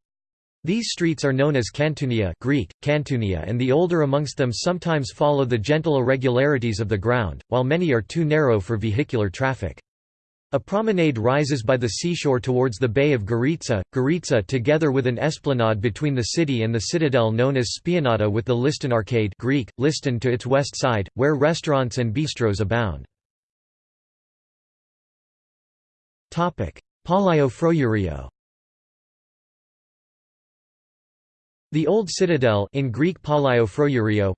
A: These streets are known as cantunia Greek, cantunia and the older amongst them sometimes follow the gentle irregularities of the ground, while many are too narrow for vehicular traffic. A promenade rises by the seashore towards the Bay of Goritsa, Goritsa together with an esplanade between the city and the citadel known as Spianata with the Liston Arcade Greek, Liston to its west side, where restaurants and bistros abound. Palio Frourio The Old Citadel in Greek Palaiophreurio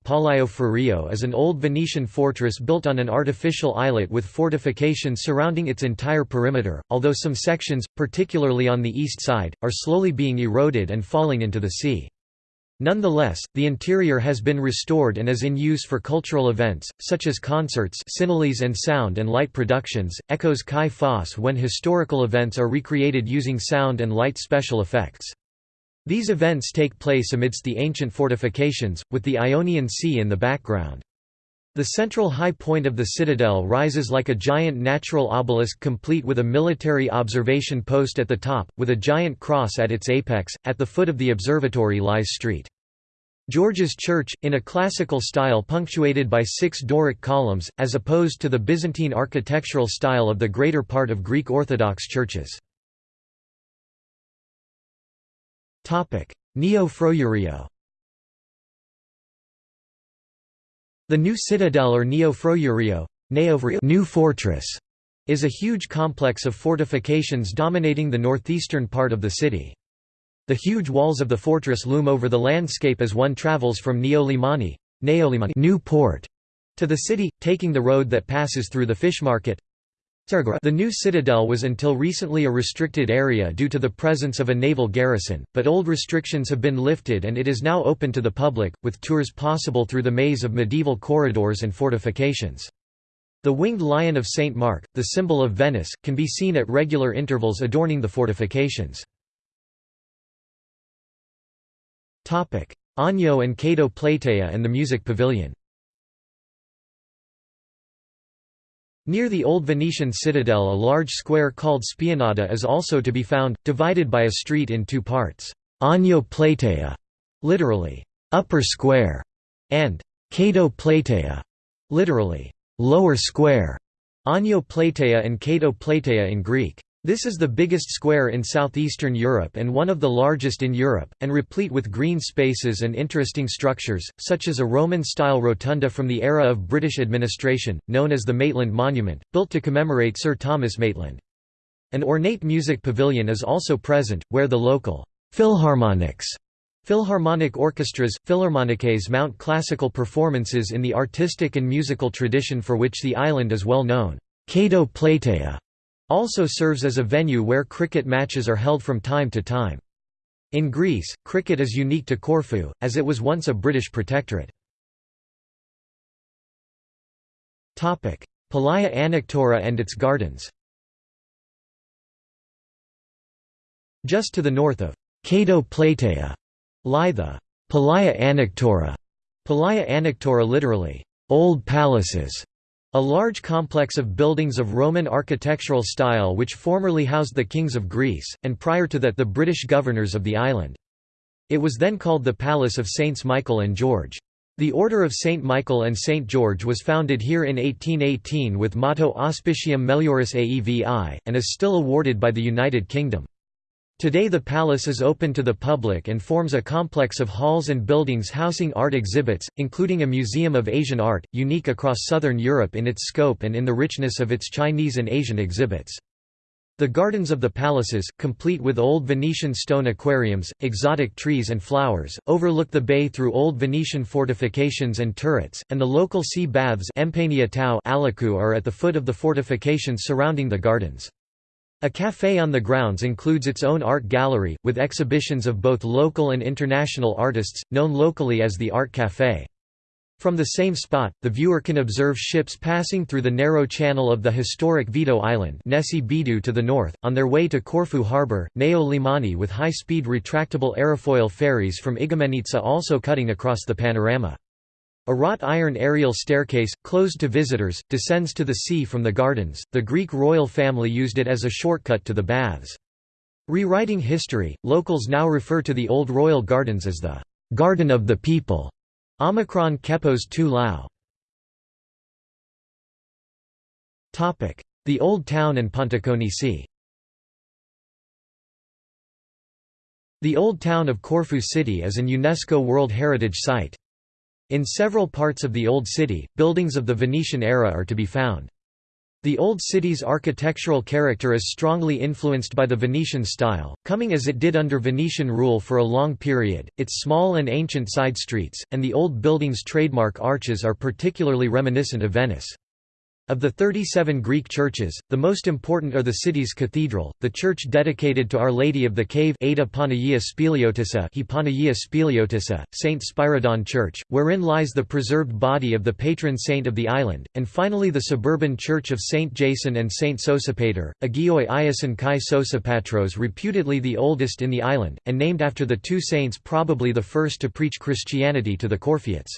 A: is an old Venetian fortress built on an artificial islet with fortifications surrounding its entire perimeter, although some sections, particularly on the east side, are slowly being eroded and falling into the sea. Nonetheless, the interior has been restored and is in use for cultural events, such as concerts and sound and light productions, echoes kai phos when historical events are recreated using sound and light special effects. These events take place amidst the ancient fortifications, with the Ionian Sea in the background. The central high point of the citadel rises like a giant natural obelisk complete with a military observation post at the top, with a giant cross at its apex. At the foot of the observatory lies St. George's Church, in a classical style punctuated by six Doric columns, as opposed to the Byzantine architectural style of the greater part of Greek Orthodox churches. Neo-Frourio The new citadel or Neo-Frourio new fortress, is a huge complex of fortifications dominating the northeastern part of the city. The huge walls of the fortress loom over the landscape as one travels from Neolimani, new port, to the city, taking the road that passes through the fish market, the new citadel was until recently a restricted area due to the presence of a naval garrison, but old restrictions have been lifted and it is now open to the public, with tours possible through the maze of medieval corridors and fortifications. The winged lion of St. Mark, the symbol of Venice, can be seen at regular intervals adorning the fortifications. Agnò and Cato Platea and the Music Pavilion Near the old Venetian citadel a large square called Spianata is also to be found, divided by a street in two parts, Agnò Platea, literally, upper square, and Cato Platea, literally, lower square, Agnò Platea and Cato Platea in Greek. This is the biggest square in southeastern Europe and one of the largest in Europe, and replete with green spaces and interesting structures, such as a Roman-style rotunda from the era of British administration, known as the Maitland Monument, built to commemorate Sir Thomas Maitland. An ornate music pavilion is also present, where the local «philharmonics» Philharmonic orchestras, philharmoniques mount classical performances in the artistic and musical tradition for which the island is well known. Cato Platea also serves as a venue where cricket matches are held from time to time. In Greece, cricket is unique to Corfu, as it was once a British protectorate. Palaia Anactora and its gardens Just to the north of Cato Platea lie the Palaia Anactora, Palaia Anactora literally, old palaces, a large complex of buildings of Roman architectural style which formerly housed the kings of Greece, and prior to that the British governors of the island. It was then called the Palace of Saints Michael and George. The Order of Saint Michael and Saint George was founded here in 1818 with motto Auspicium Melioris Aevi, and is still awarded by the United Kingdom. Today the palace is open to the public and forms a complex of halls and buildings housing art exhibits, including a museum of Asian art, unique across southern Europe in its scope and in the richness of its Chinese and Asian exhibits. The gardens of the palaces, complete with old Venetian stone aquariums, exotic trees and flowers, overlook the bay through old Venetian fortifications and turrets, and the local sea baths are at the foot of the fortifications surrounding the gardens. A café on the grounds includes its own art gallery, with exhibitions of both local and international artists, known locally as the Art Café. From the same spot, the viewer can observe ships passing through the narrow channel of the historic Vido Island Bidu to the north, on their way to Corfu harbour, Neo Limani with high-speed retractable aerofoil ferries from Igoumenitsa also cutting across the panorama. A wrought iron aerial staircase, closed to visitors, descends to the sea from the gardens. The Greek royal family used it as a shortcut to the baths. Rewriting history, locals now refer to the old royal gardens as the Garden of the People. Omicron Kepos tu Lao. The Old Town and Pontikonisi The Old Town of Corfu City is an UNESCO World Heritage Site. In several parts of the Old City, buildings of the Venetian era are to be found. The Old City's architectural character is strongly influenced by the Venetian style, coming as it did under Venetian rule for a long period. Its small and ancient side streets, and the old building's trademark arches are particularly reminiscent of Venice. Of the 37 Greek churches, the most important are the city's cathedral, the church dedicated to Our Lady of the Cave Ada St. Spyridon Church, wherein lies the preserved body of the patron saint of the island, and finally the suburban church of St. Jason and St. Sosipater, Agioi Iason Kai Sosipatros reputedly the oldest in the island, and named after the two saints probably the first to preach Christianity to the Corfiots.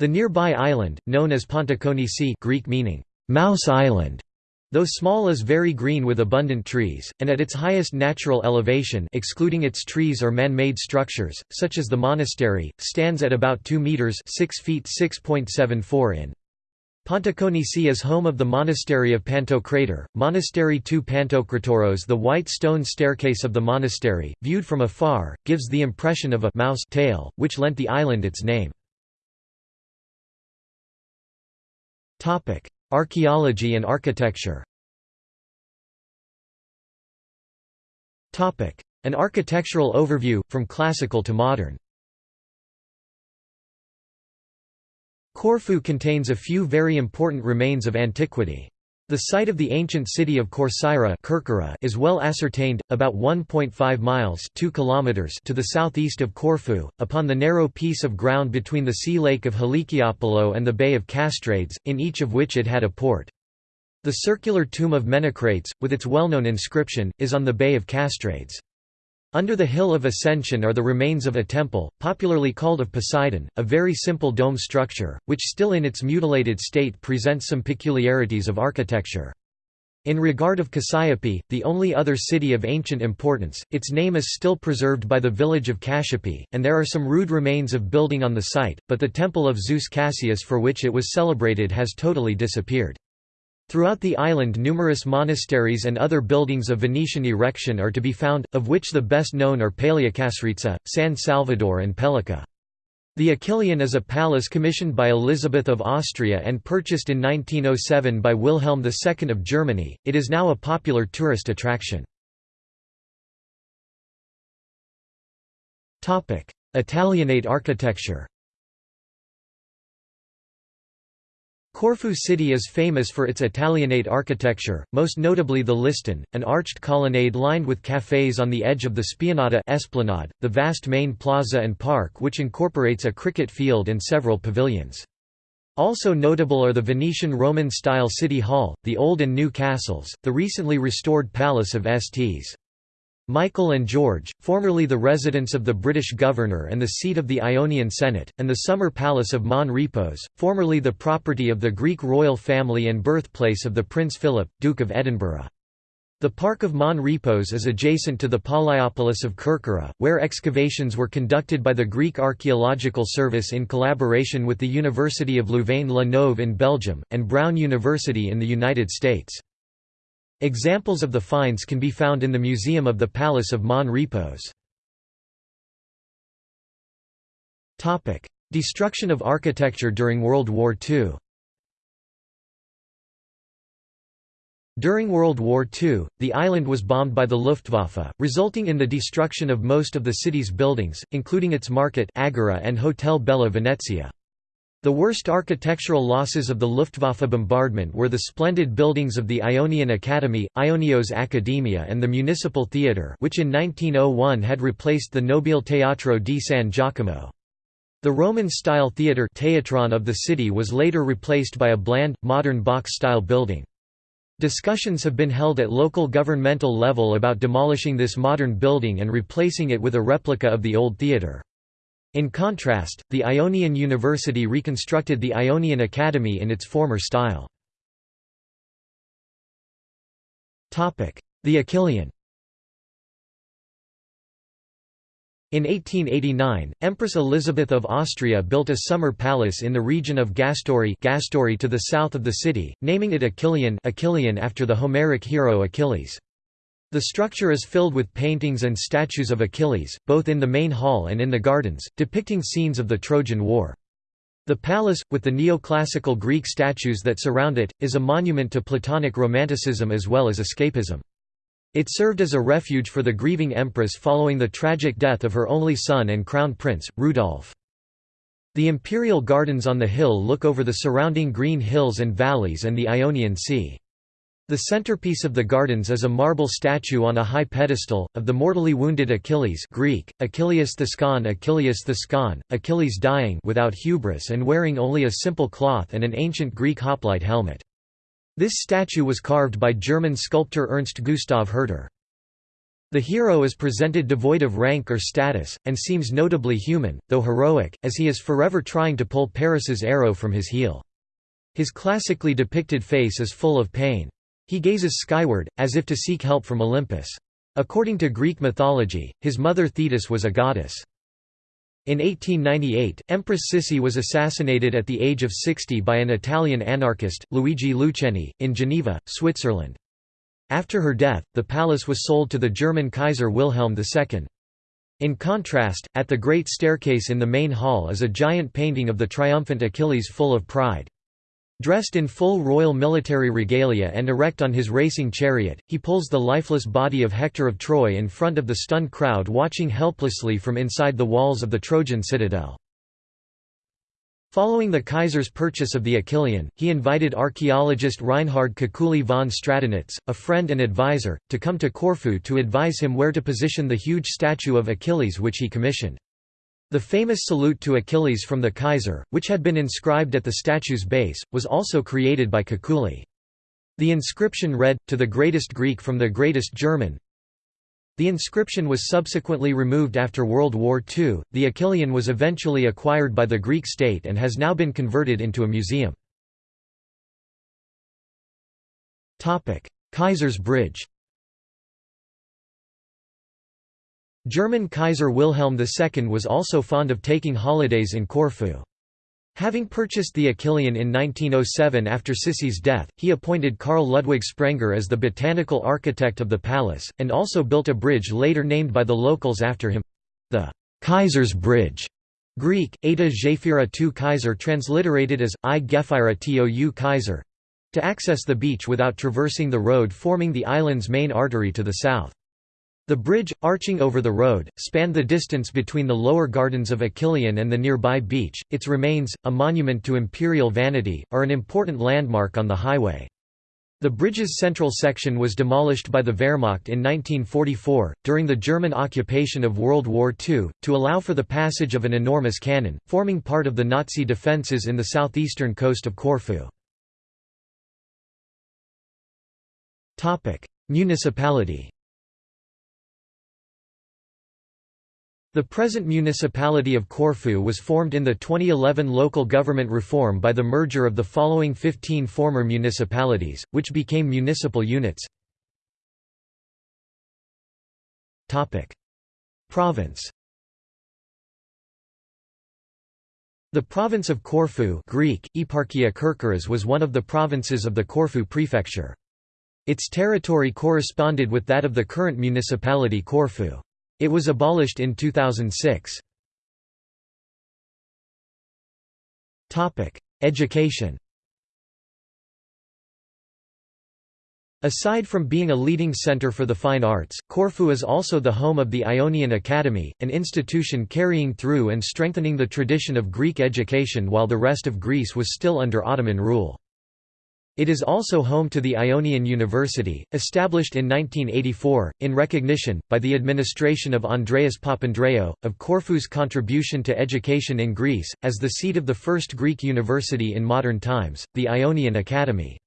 A: The nearby island, known as Pontikonisi Greek meaning, Mouse Island, though small is very green with abundant trees, and at its highest natural elevation excluding its trees or man-made structures, such as the monastery, stands at about 2 metres 6 feet 6.74 in. Pontikonisi is home of the monastery of Pantocrator, Monastery II Pantokratoros The white stone staircase of the monastery, viewed from afar, gives the impression of a mouse tail, which lent the island its name. Topic: Archaeology and architecture. Topic: An architectural overview from classical to modern. Corfu contains a few very important remains of antiquity. The site of the ancient city of Corcyra is well ascertained, about 1.5 miles 2 kilometers to the southeast of Corfu, upon the narrow piece of ground between the sea lake of Halikiopolo and the Bay of Castrades, in each of which it had a port. The circular tomb of Menecrates, with its well-known inscription, is on the Bay of Castrades. Under the Hill of Ascension are the remains of a temple, popularly called of Poseidon, a very simple dome structure, which still in its mutilated state presents some peculiarities of architecture. In regard of Cassiope, the only other city of ancient importance, its name is still preserved by the village of Cassiope, and there are some rude remains of building on the site, but the temple of Zeus Cassius for which it was celebrated has totally disappeared. Throughout the island numerous monasteries and other buildings of Venetian erection are to be found, of which the best known are Palaiokastritsa, San Salvador and Pelica. The Achilleion is a palace commissioned by Elizabeth of Austria and purchased in 1907 by Wilhelm II of Germany. It is now a popular tourist attraction. Italianate architecture Corfu city is famous for its Italianate architecture, most notably the Liston, an arched colonnade lined with cafés on the edge of the Spianata Esplanade, the vast main plaza and park which incorporates a cricket field and several pavilions. Also notable are the Venetian Roman-style City Hall, the Old and New Castles, the recently restored Palace of Sts. Michael and George, formerly the residence of the British governor and the seat of the Ionian Senate, and the summer palace of Mon Repos, formerly the property of the Greek royal family and birthplace of the Prince Philip, Duke of Edinburgh. The Park of Mon Repos is adjacent to the Palaiopolis of Kerkyra, where excavations were conducted by the Greek Archaeological Service in collaboration with the University of Louvain-la-Neuve in Belgium, and Brown University in the United States. Examples of the finds can be found in the Museum of the Palace of Mon Repos. Destruction of architecture during World War II During World War II, the island was bombed by the Luftwaffe, resulting in the destruction of most of the city's buildings, including its market Agora and Hotel Bella Venezia. The worst architectural losses of the Luftwaffe bombardment were the splendid buildings of the Ionian Academy, Ionios Academia and the Municipal Theatre which in 1901 had replaced the Nobile Teatro di San Giacomo. The Roman-style theatre of the city was later replaced by a bland, modern box-style building. Discussions have been held at local governmental level about demolishing this modern building and replacing it with a replica of the old theatre. In contrast, the Ionian University reconstructed the Ionian Academy in its former style. The Achilleion In 1889, Empress Elizabeth of Austria built a summer palace in the region of Gastouri, Gastouri to the south of the city, naming it Achilleion, Achilleion after the Homeric hero Achilles. The structure is filled with paintings and statues of Achilles, both in the main hall and in the gardens, depicting scenes of the Trojan War. The palace, with the neoclassical Greek statues that surround it, is a monument to Platonic Romanticism as well as escapism. It served as a refuge for the grieving empress following the tragic death of her only son and crown prince, Rudolf. The imperial gardens on the hill look over the surrounding green hills and valleys and the Ionian Sea. The centerpiece of the gardens is a marble statue on a high pedestal, of the mortally wounded Achilles Greek, Achilles Thescon Achilles Thescon, Achilles dying without hubris and wearing only a simple cloth and an ancient Greek hoplite helmet. This statue was carved by German sculptor Ernst Gustav Herter. The hero is presented devoid of rank or status, and seems notably human, though heroic, as he is forever trying to pull Paris's arrow from his heel. His classically depicted face is full of pain. He gazes skyward, as if to seek help from Olympus. According to Greek mythology, his mother Thetis was a goddess. In 1898, Empress Sissi was assassinated at the age of 60 by an Italian anarchist, Luigi Lucheni, in Geneva, Switzerland. After her death, the palace was sold to the German Kaiser Wilhelm II. In contrast, at the Great Staircase in the main hall is a giant painting of the triumphant Achilles full of pride. Dressed in full royal military regalia and erect on his racing chariot, he pulls the lifeless body of Hector of Troy in front of the stunned crowd watching helplessly from inside the walls of the Trojan citadel. Following the Kaiser's purchase of the Achilleion, he invited archaeologist Reinhard Kekulé von Stradonitz, a friend and advisor, to come to Corfu to advise him where to position the huge statue of Achilles which he commissioned. The famous salute to Achilles from the Kaiser, which had been inscribed at the statue's base, was also created by Kekulé. The inscription read, to the greatest Greek from the greatest German. The inscription was subsequently removed after World War II. The Achilleion was eventually acquired by the Greek state and has now been converted into a museum. Kaiser's Bridge German Kaiser Wilhelm II was also fond of taking holidays in Corfu. Having purchased the Achilleion in 1907 after Sissi's death, he appointed Karl Ludwig Sprenger as the botanical architect of the palace, and also built a bridge later named by the locals after him—the Kaiser's Bridge. Greek, Eta Gephira tu Kaiser transliterated as, I Gephira tou Kaiser, to access the beach without traversing the road forming the island's main artery to the south. The bridge, arching over the road, spanned the distance between the lower gardens of Achilleion and the nearby beach. Its remains, a monument to imperial vanity, are an important landmark on the highway. The bridge's central section was demolished by the Wehrmacht in 1944, during the German occupation of World War II, to allow for the passage of an enormous cannon, forming part of the Nazi defences in the southeastern coast of Corfu. Municipality The present municipality of Corfu was formed in the 2011 local government reform by the merger of the following 15 former municipalities, which became municipal units. Province The province of Corfu Greek, Eparchia Kerkyras was one of the provinces of the Corfu prefecture. Its territory corresponded with that of the current municipality Corfu. It was abolished in 2006. Education Aside from being a leading center for the fine arts, Corfu is also the home of the Ionian Academy, an institution carrying through and strengthening the tradition of Greek education while the rest of Greece was still under Ottoman rule. It is also home to the Ionian University, established in 1984, in recognition, by the administration of Andreas Papandreou, of Corfu's contribution to education in Greece, as the seat of the first Greek university in modern times, the Ionian Academy.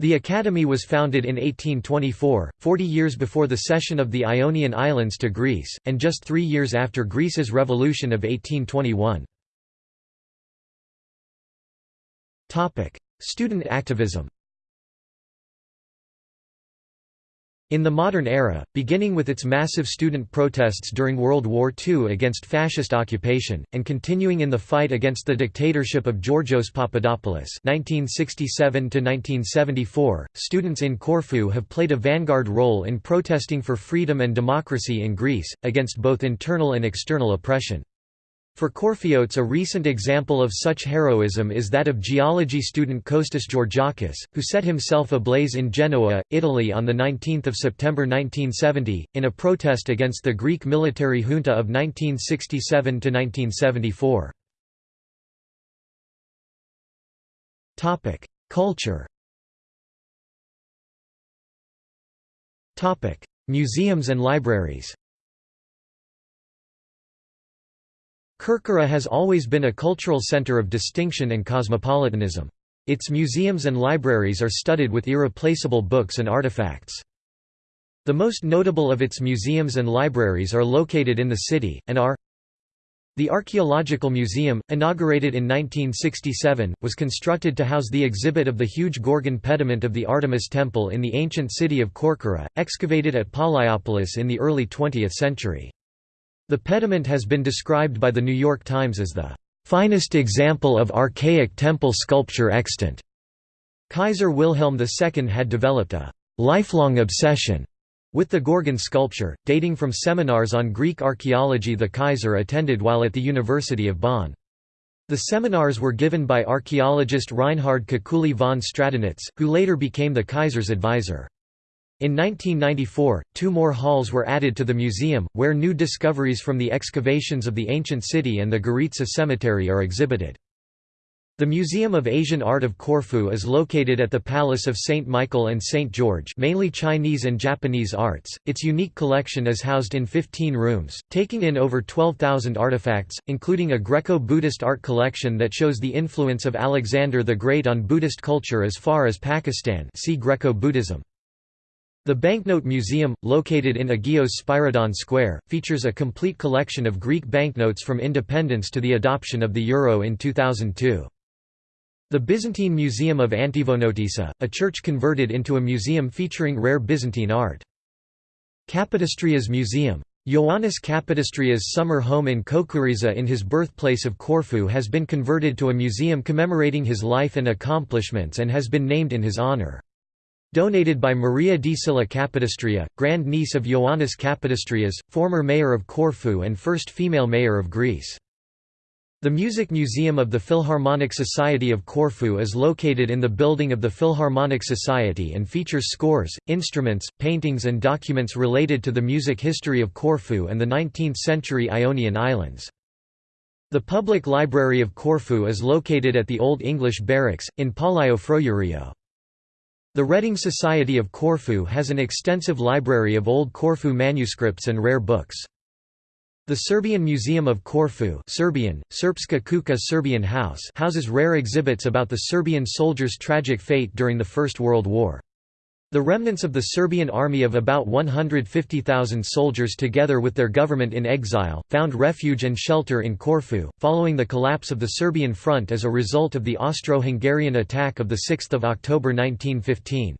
A: The academy was founded in 1824, 40 years before the cession of the Ionian Islands to Greece, and just three years after Greece's revolution of 1821. Student activism In the modern era, beginning with its massive student protests during World War II against fascist occupation, and continuing in the fight against the dictatorship of Georgios Papadopoulos (1967–1974), students in Corfu have played a vanguard role in protesting for freedom and democracy in Greece, against both internal and external oppression. For Korphiotes a recent example of such heroism is that of geology student Kostas Georgiakis, who set himself ablaze in Genoa, Italy on 19 September 1970, in a protest against the Greek military junta of 1967–1974. Culture Museums and libraries Kerkyra has always been a cultural center of distinction and cosmopolitanism. Its museums and libraries are studded with irreplaceable books and artifacts. The most notable of its museums and libraries are located in the city, and are The Archaeological Museum, inaugurated in 1967, was constructed to house the exhibit of the huge Gorgon pediment of the Artemis Temple in the ancient city of Korkyra, excavated at Palaiopolis in the early 20th century. The pediment has been described by The New York Times as the finest example of archaic temple sculpture extant. Kaiser Wilhelm II had developed a lifelong obsession with the Gorgon sculpture, dating from seminars on Greek archaeology the Kaiser attended while at the University of Bonn. The seminars were given by archaeologist Reinhard Kekulé von Stradonitz, who later became the Kaiser's advisor. In 1994, two more halls were added to the museum, where new discoveries from the excavations of the ancient city and the Goritsa cemetery are exhibited. The Museum of Asian Art of Corfu is located at the Palace of St. Michael and St. George mainly Chinese and Japanese arts. Its unique collection is housed in 15 rooms, taking in over 12,000 artifacts, including a Greco-Buddhist art collection that shows the influence of Alexander the Great on Buddhist culture as far as Pakistan see Greco-Buddhism. The Banknote Museum, located in Agios Spyridon Square, features a complete collection of Greek banknotes from independence to the adoption of the euro in 2002. The Byzantine Museum of Antivouniotissa, a church converted into a museum featuring rare Byzantine art. Kapodistrias Museum. Ioannis Kapodistrias' summer home in Koukouritsa in his birthplace of Corfu has been converted to a museum commemorating his life and accomplishments and has been named in his honor. Donated by Maria di Silla Capodistria, grand-niece of Ioannis Kapodistrias, former mayor of Corfu and first female mayor of Greece. The Music Museum of the Philharmonic Society of Corfu is located in the building of the Philharmonic Society and features scores, instruments, paintings and documents related to the music history of Corfu and the 19th-century Ionian Islands. The Public Library of Corfu is located at the Old English Barracks, in Frourio. The Reading Society of Corfu has an extensive library of old Corfu manuscripts and rare books. The Serbian Museum of Corfu Serbian, Srpska Kuća Serbian House houses rare exhibits about the Serbian soldiers' tragic fate during the First World War. The remnants of the Serbian army of about 150,000 soldiers together with their government in exile, found refuge and shelter in Corfu, following the collapse of the Serbian front as a result of the Austro-Hungarian attack of 6 October 1915.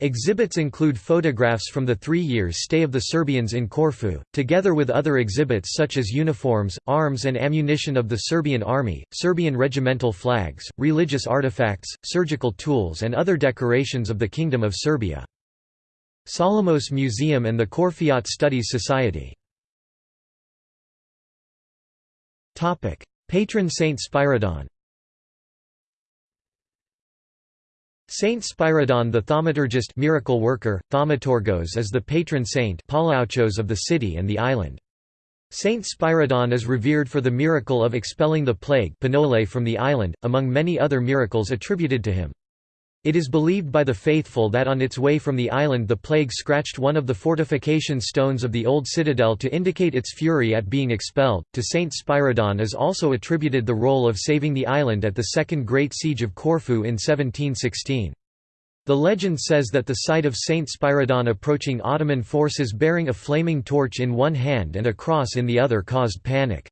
A: Exhibits include photographs from the three years stay of the Serbians in Corfu, together with other exhibits such as uniforms, arms and ammunition of the Serbian army, Serbian regimental flags, religious artifacts, surgical tools and other decorations of the Kingdom of Serbia. Solomos Museum and the Korfiot Studies Society Patron Saint Spyridon Saint Spyridon the thaumaturgist miracle worker, thaumatourgos is the patron saint of the city and the island. Saint Spyridon is revered for the miracle of expelling the plague from the island, among many other miracles attributed to him. It is believed by the faithful that on its way from the island the plague scratched one of the fortification stones of the old citadel to indicate its fury at being expelled. To Saint Spyridon is also attributed the role of saving the island at the Second Great Siege of Corfu in 1716. The legend says that the sight of Saint Spyridon approaching Ottoman forces bearing a flaming torch in one hand and a cross in the other caused panic.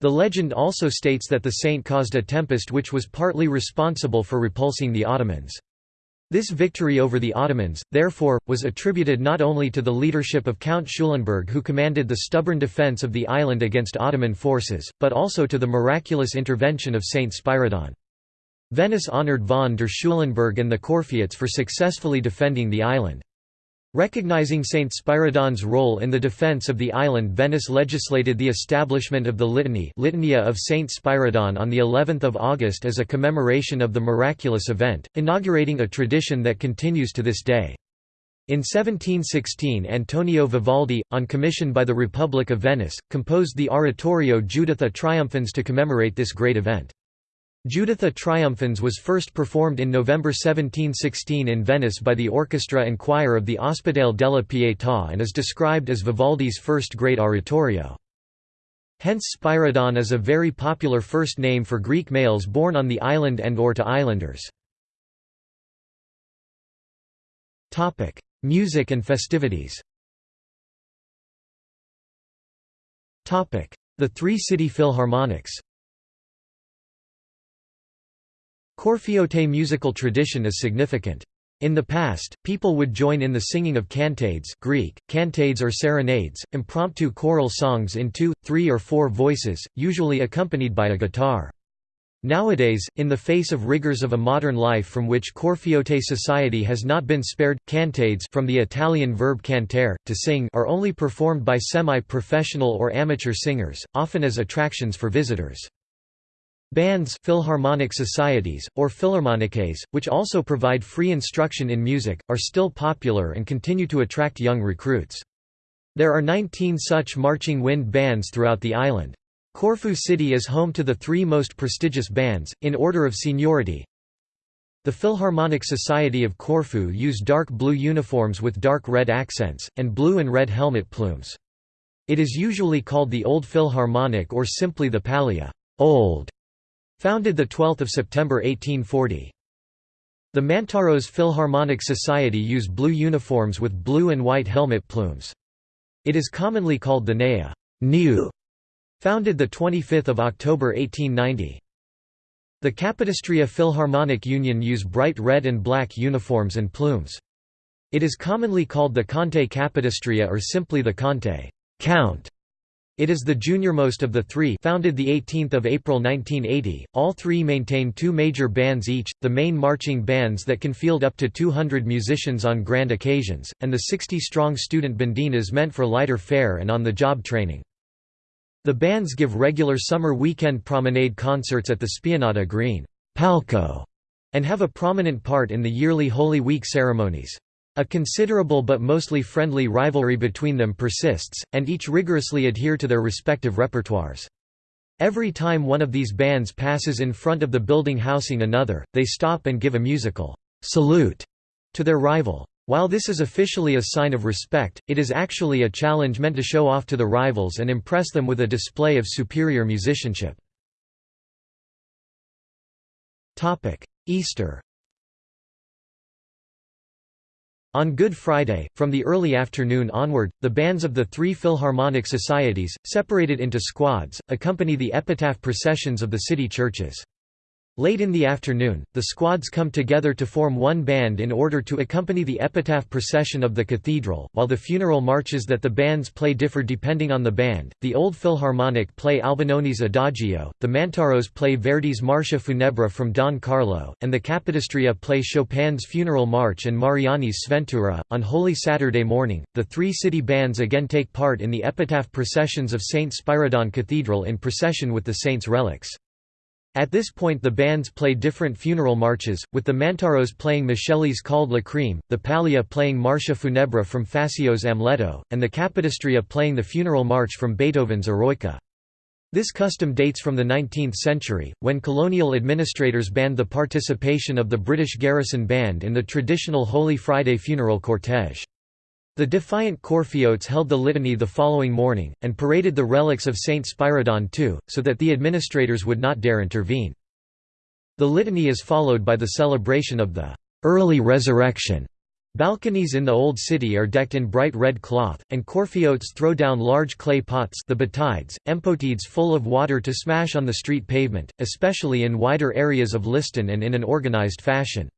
A: The legend also states that the saint caused a tempest which was partly responsible for repulsing the Ottomans. This victory over the Ottomans, therefore, was attributed not only to the leadership of Count Schulenburg who commanded the stubborn defence of the island against Ottoman forces, but also to the miraculous intervention of Saint Spyridon. Venice honoured von der Schulenburg and the Korfiots for successfully defending the island. Recognizing Saint Spyridon's role in the defense of the island Venice legislated the establishment of the Litany Litania of Saint Spyridon on the 11th of August as a commemoration of the miraculous event, inaugurating a tradition that continues to this day. In 1716 Antonio Vivaldi, on commission by the Republic of Venice, composed the oratorio Juditha Triumphans to commemorate this great event. Juditha Triumphans was first performed in November 1716 in Venice by the orchestra and choir of the Ospedale della Pietà and is described as Vivaldi's first great oratorio. Hence Spyridon is a very popular first name for Greek males born on the island and or to islanders. Music and festivities The Three City Philharmonics Corfiote musical tradition is significant. In the past, people would join in the singing of cantades Greek, cantades or serenades, impromptu choral songs in two, three or four voices, usually accompanied by a guitar. Nowadays, in the face of rigors of a modern life from which Corfiote society has not been spared, cantades from the Italian verb cantare, to sing are only performed by semi-professional or amateur singers, often as attractions for visitors. Bands Philharmonic societies, or philharmoniques, which also provide free instruction in music, are still popular and continue to attract young recruits. There are 19 such marching wind bands throughout the island. Corfu City is home to the three most prestigious bands, in order of seniority. The Philharmonic Society of Corfu use dark blue uniforms with dark red accents, and blue and red helmet plumes. It is usually called the Old Philharmonic or simply the Pallia old", Founded 12 September 1840. The Mantzaros Philharmonic Society use blue uniforms with blue and white helmet plumes. It is commonly called the Nea new", founded 25 October 1890. The Capodistria Philharmonic Union use bright red and black uniforms and plumes. It is commonly called the Conte Capodistria or simply the Conte Count", it is the juniormost of the three founded 18 April 1980, all three maintain two major bands each, the main marching bands that can field up to 200 musicians on grand occasions, and the 60-strong student bandinas meant for lighter fare and on-the-job training. The bands give regular summer weekend promenade concerts at the Spianata Green Palco, and have a prominent part in the yearly Holy Week ceremonies. A considerable but mostly friendly rivalry between them persists, and each rigorously adhere to their respective repertoires. Every time one of these bands passes in front of the building housing another, they stop and give a musical salute to their rival. While this is officially a sign of respect, it is actually a challenge meant to show off to the rivals and impress them with a display of superior musicianship. Easter On Good Friday, from the early afternoon onward, the bands of the three Philharmonic societies, separated into squads, accompany the epitaph processions of the city churches. Late in the afternoon, the squads come together to form one band in order to accompany the epitaph procession of the cathedral, while the funeral marches that the bands play differ depending on the band. The Old Philharmonic play Albinoni's Adagio, the Mantzaros play Verdi's Marcia Funebre from Don Carlo, and the Capodistria play Chopin's Funeral March and Mariani's Sventura. On Holy Saturday morning, the three city bands again take part in the epitaph processions of St. Spyridon Cathedral in procession with the saints' relics. At this point the bands play different funeral marches, with the Mantzaros playing Micheli's Calde Lacrime, the Pallia playing Marcia Funebre from Faccio's Amleto, and the Capodistria playing the funeral march from Beethoven's Eroica. This custom dates from the 19th century, when colonial administrators banned the participation of the British garrison band in the traditional Holy Friday funeral cortege. The defiant Corfiotes held the litany the following morning, and paraded the relics of Saint Spyridon too, so that the administrators would not dare intervene. The litany is followed by the celebration of the early resurrection. Balconies in the Old City are decked in bright red cloth, and Corfiotes throw down large clay pots the batides, empotides full of water to smash on the street pavement, especially in wider areas of Liston and in an organized fashion.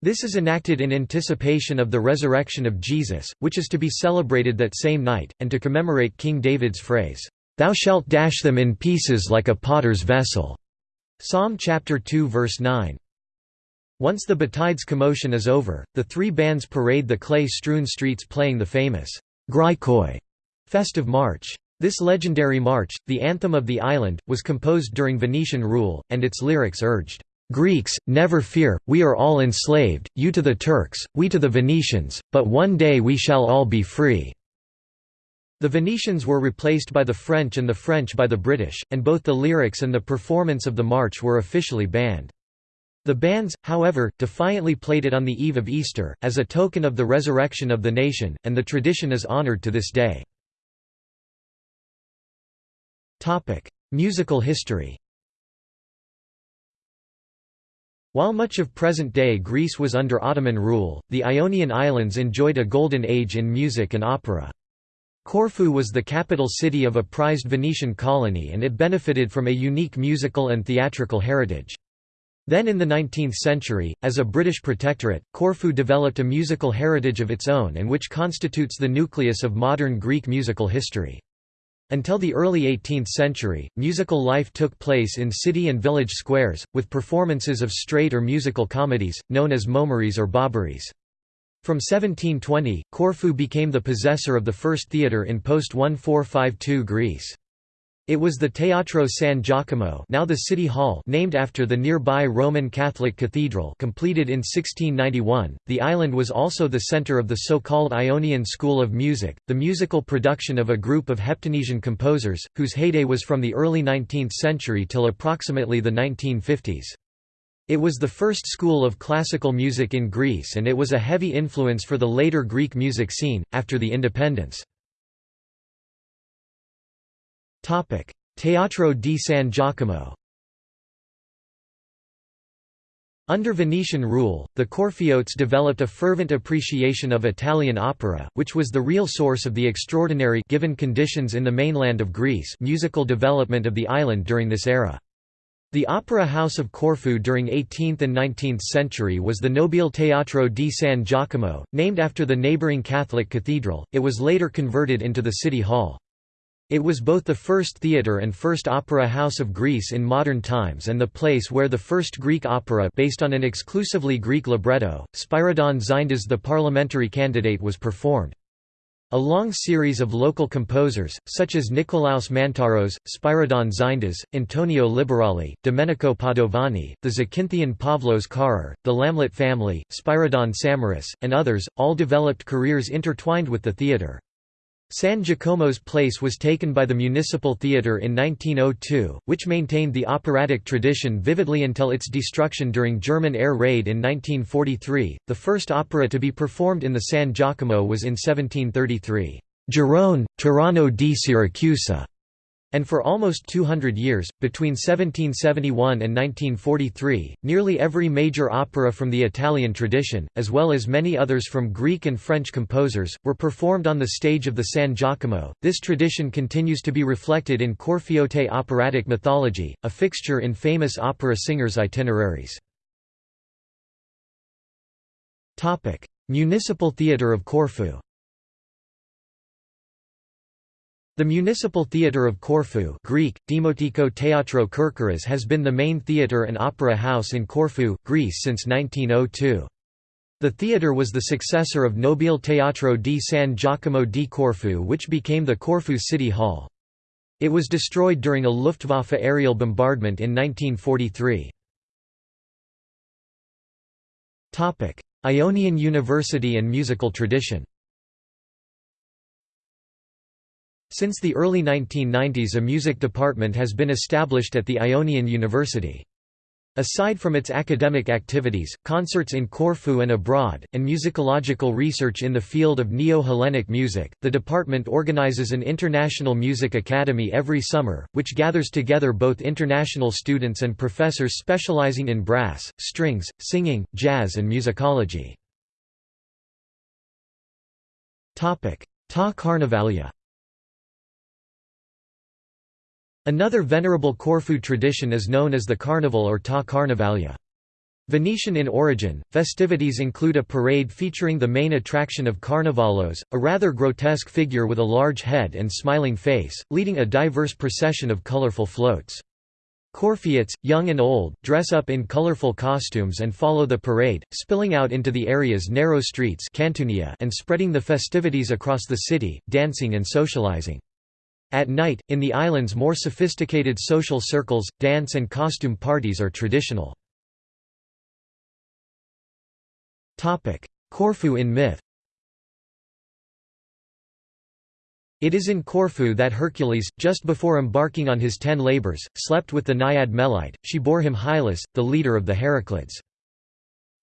A: This is enacted in anticipation of the resurrection of Jesus, which is to be celebrated that same night, and to commemorate King David's phrase, "'Thou shalt dash them in pieces like a potter's vessel' Psalm chapter 2 verse 9. Once the Batides commotion is over, the three bands parade the clay-strewn streets playing the famous Grykoi festive march. This legendary march, the anthem of the island, was composed during Venetian rule, and its lyrics urged, "'Greeks, never fear, we are all enslaved, you to the Turks, we to the Venetians, but one day we shall all be free." The Venetians were replaced by the French and the French by the British, and both the lyrics and the performance of the march were officially banned. The bands, however, defiantly played it on the eve of Easter, as a token of the resurrection of the nation, and the tradition is honored to this day. Musical history While much of present-day Greece was under Ottoman rule, the Ionian Islands enjoyed a golden age in music and opera. Corfu was the capital city of a prized Venetian colony and it benefited from a unique musical and theatrical heritage. Then in the 19th century, as a British protectorate, Corfu developed a musical heritage of its own and which constitutes the nucleus of modern Greek musical history. Until the early 18th century, musical life took place in city and village squares, with performances of straight or musical comedies, known as momeries or bobberies. From 1720, Corfu became the possessor of the first theatre in post-1452 Greece. It was the Teatro San Giacomo now the City Hall named after the nearby Roman Catholic Cathedral completed in 1691. The island was also the center of the so-called Ionian School of Music, the musical production of a group of Heptanesian composers, whose heyday was from the early 19th century till approximately the 1950s. It was the first school of classical music in Greece and it was a heavy influence for the later Greek music scene, after the independence. Teatro di San Giacomo Under Venetian rule, the Corfiotes developed a fervent appreciation of Italian opera, which was the real source of the extraordinary given conditions in the mainland of Greece musical development of the island during this era. The opera house of Corfu during 18th and 19th century was the Nobile Teatro di San Giacomo, named after the neighboring Catholic cathedral, it was later converted into the city hall. It was both the first theatre and first opera house of Greece in modern times and the place where the first Greek opera based on an exclusively Greek libretto, Spyridon Xyndas the parliamentary candidate was performed. A long series of local composers, such as Nikolaos Mantzaros, Spyridon Xyndas, Antonio Liberali, Domenico Padovani, the Zakynthian Pavlos Carrer, the Lambelet family, Spyridon Samaras, and others, all developed careers intertwined with the theatre. San Giacomo's place was taken by the Municipal Theatre in 1902, which maintained the operatic tradition vividly until its destruction during German air raid in 1943. The first opera to be performed in the San Giacomo was in 1733, Gerone, Tiranno di Siracusa, and for almost 200 years, between 1771 and 1943, nearly every major opera from the Italian tradition, as well as many others from Greek and French composers, were performed on the stage of the San Giacomo. This tradition continues to be reflected in Corfiote operatic mythology, a fixture in famous opera singers' itineraries. Municipal Theatre of Corfu The Municipal Theatre of Corfu Greek, Demotiko Teatro Kerkyras has been the main theatre and opera house in Corfu, Greece since 1902. The theatre was the successor of Nobile Teatro di San Giacomo di Corfu which became the Corfu City Hall. It was destroyed during a Luftwaffe aerial bombardment in 1943. Ionian University and musical tradition Since the early 1990s a music department has been established at the Ionian University. Aside from its academic activities, concerts in Corfu and abroad, and musicological research in the field of Neo-Hellenic music, the department organizes an International Music Academy every summer, which gathers together both international students and professors specializing in brass, strings, singing, jazz and musicology. Ta Carnavalia Another venerable Corfu tradition is known as the Carnival or Ta Carnavalia. Venetian in origin, festivities include a parade featuring the main attraction of Carnavalos, a rather grotesque figure with a large head and smiling face, leading a diverse procession of colorful floats. Corfiots, young and old, dress up in colorful costumes and follow the parade, spilling out into the area's narrow streets and spreading the festivities across the city, dancing and socializing. At night, in the island's more sophisticated social circles, dance and costume parties are traditional. Corfu in myth It is in Corfu that Hercules, just before embarking on his ten labors, slept with the naiad Melite, she bore him Hyllus, the leader of the Heraclids.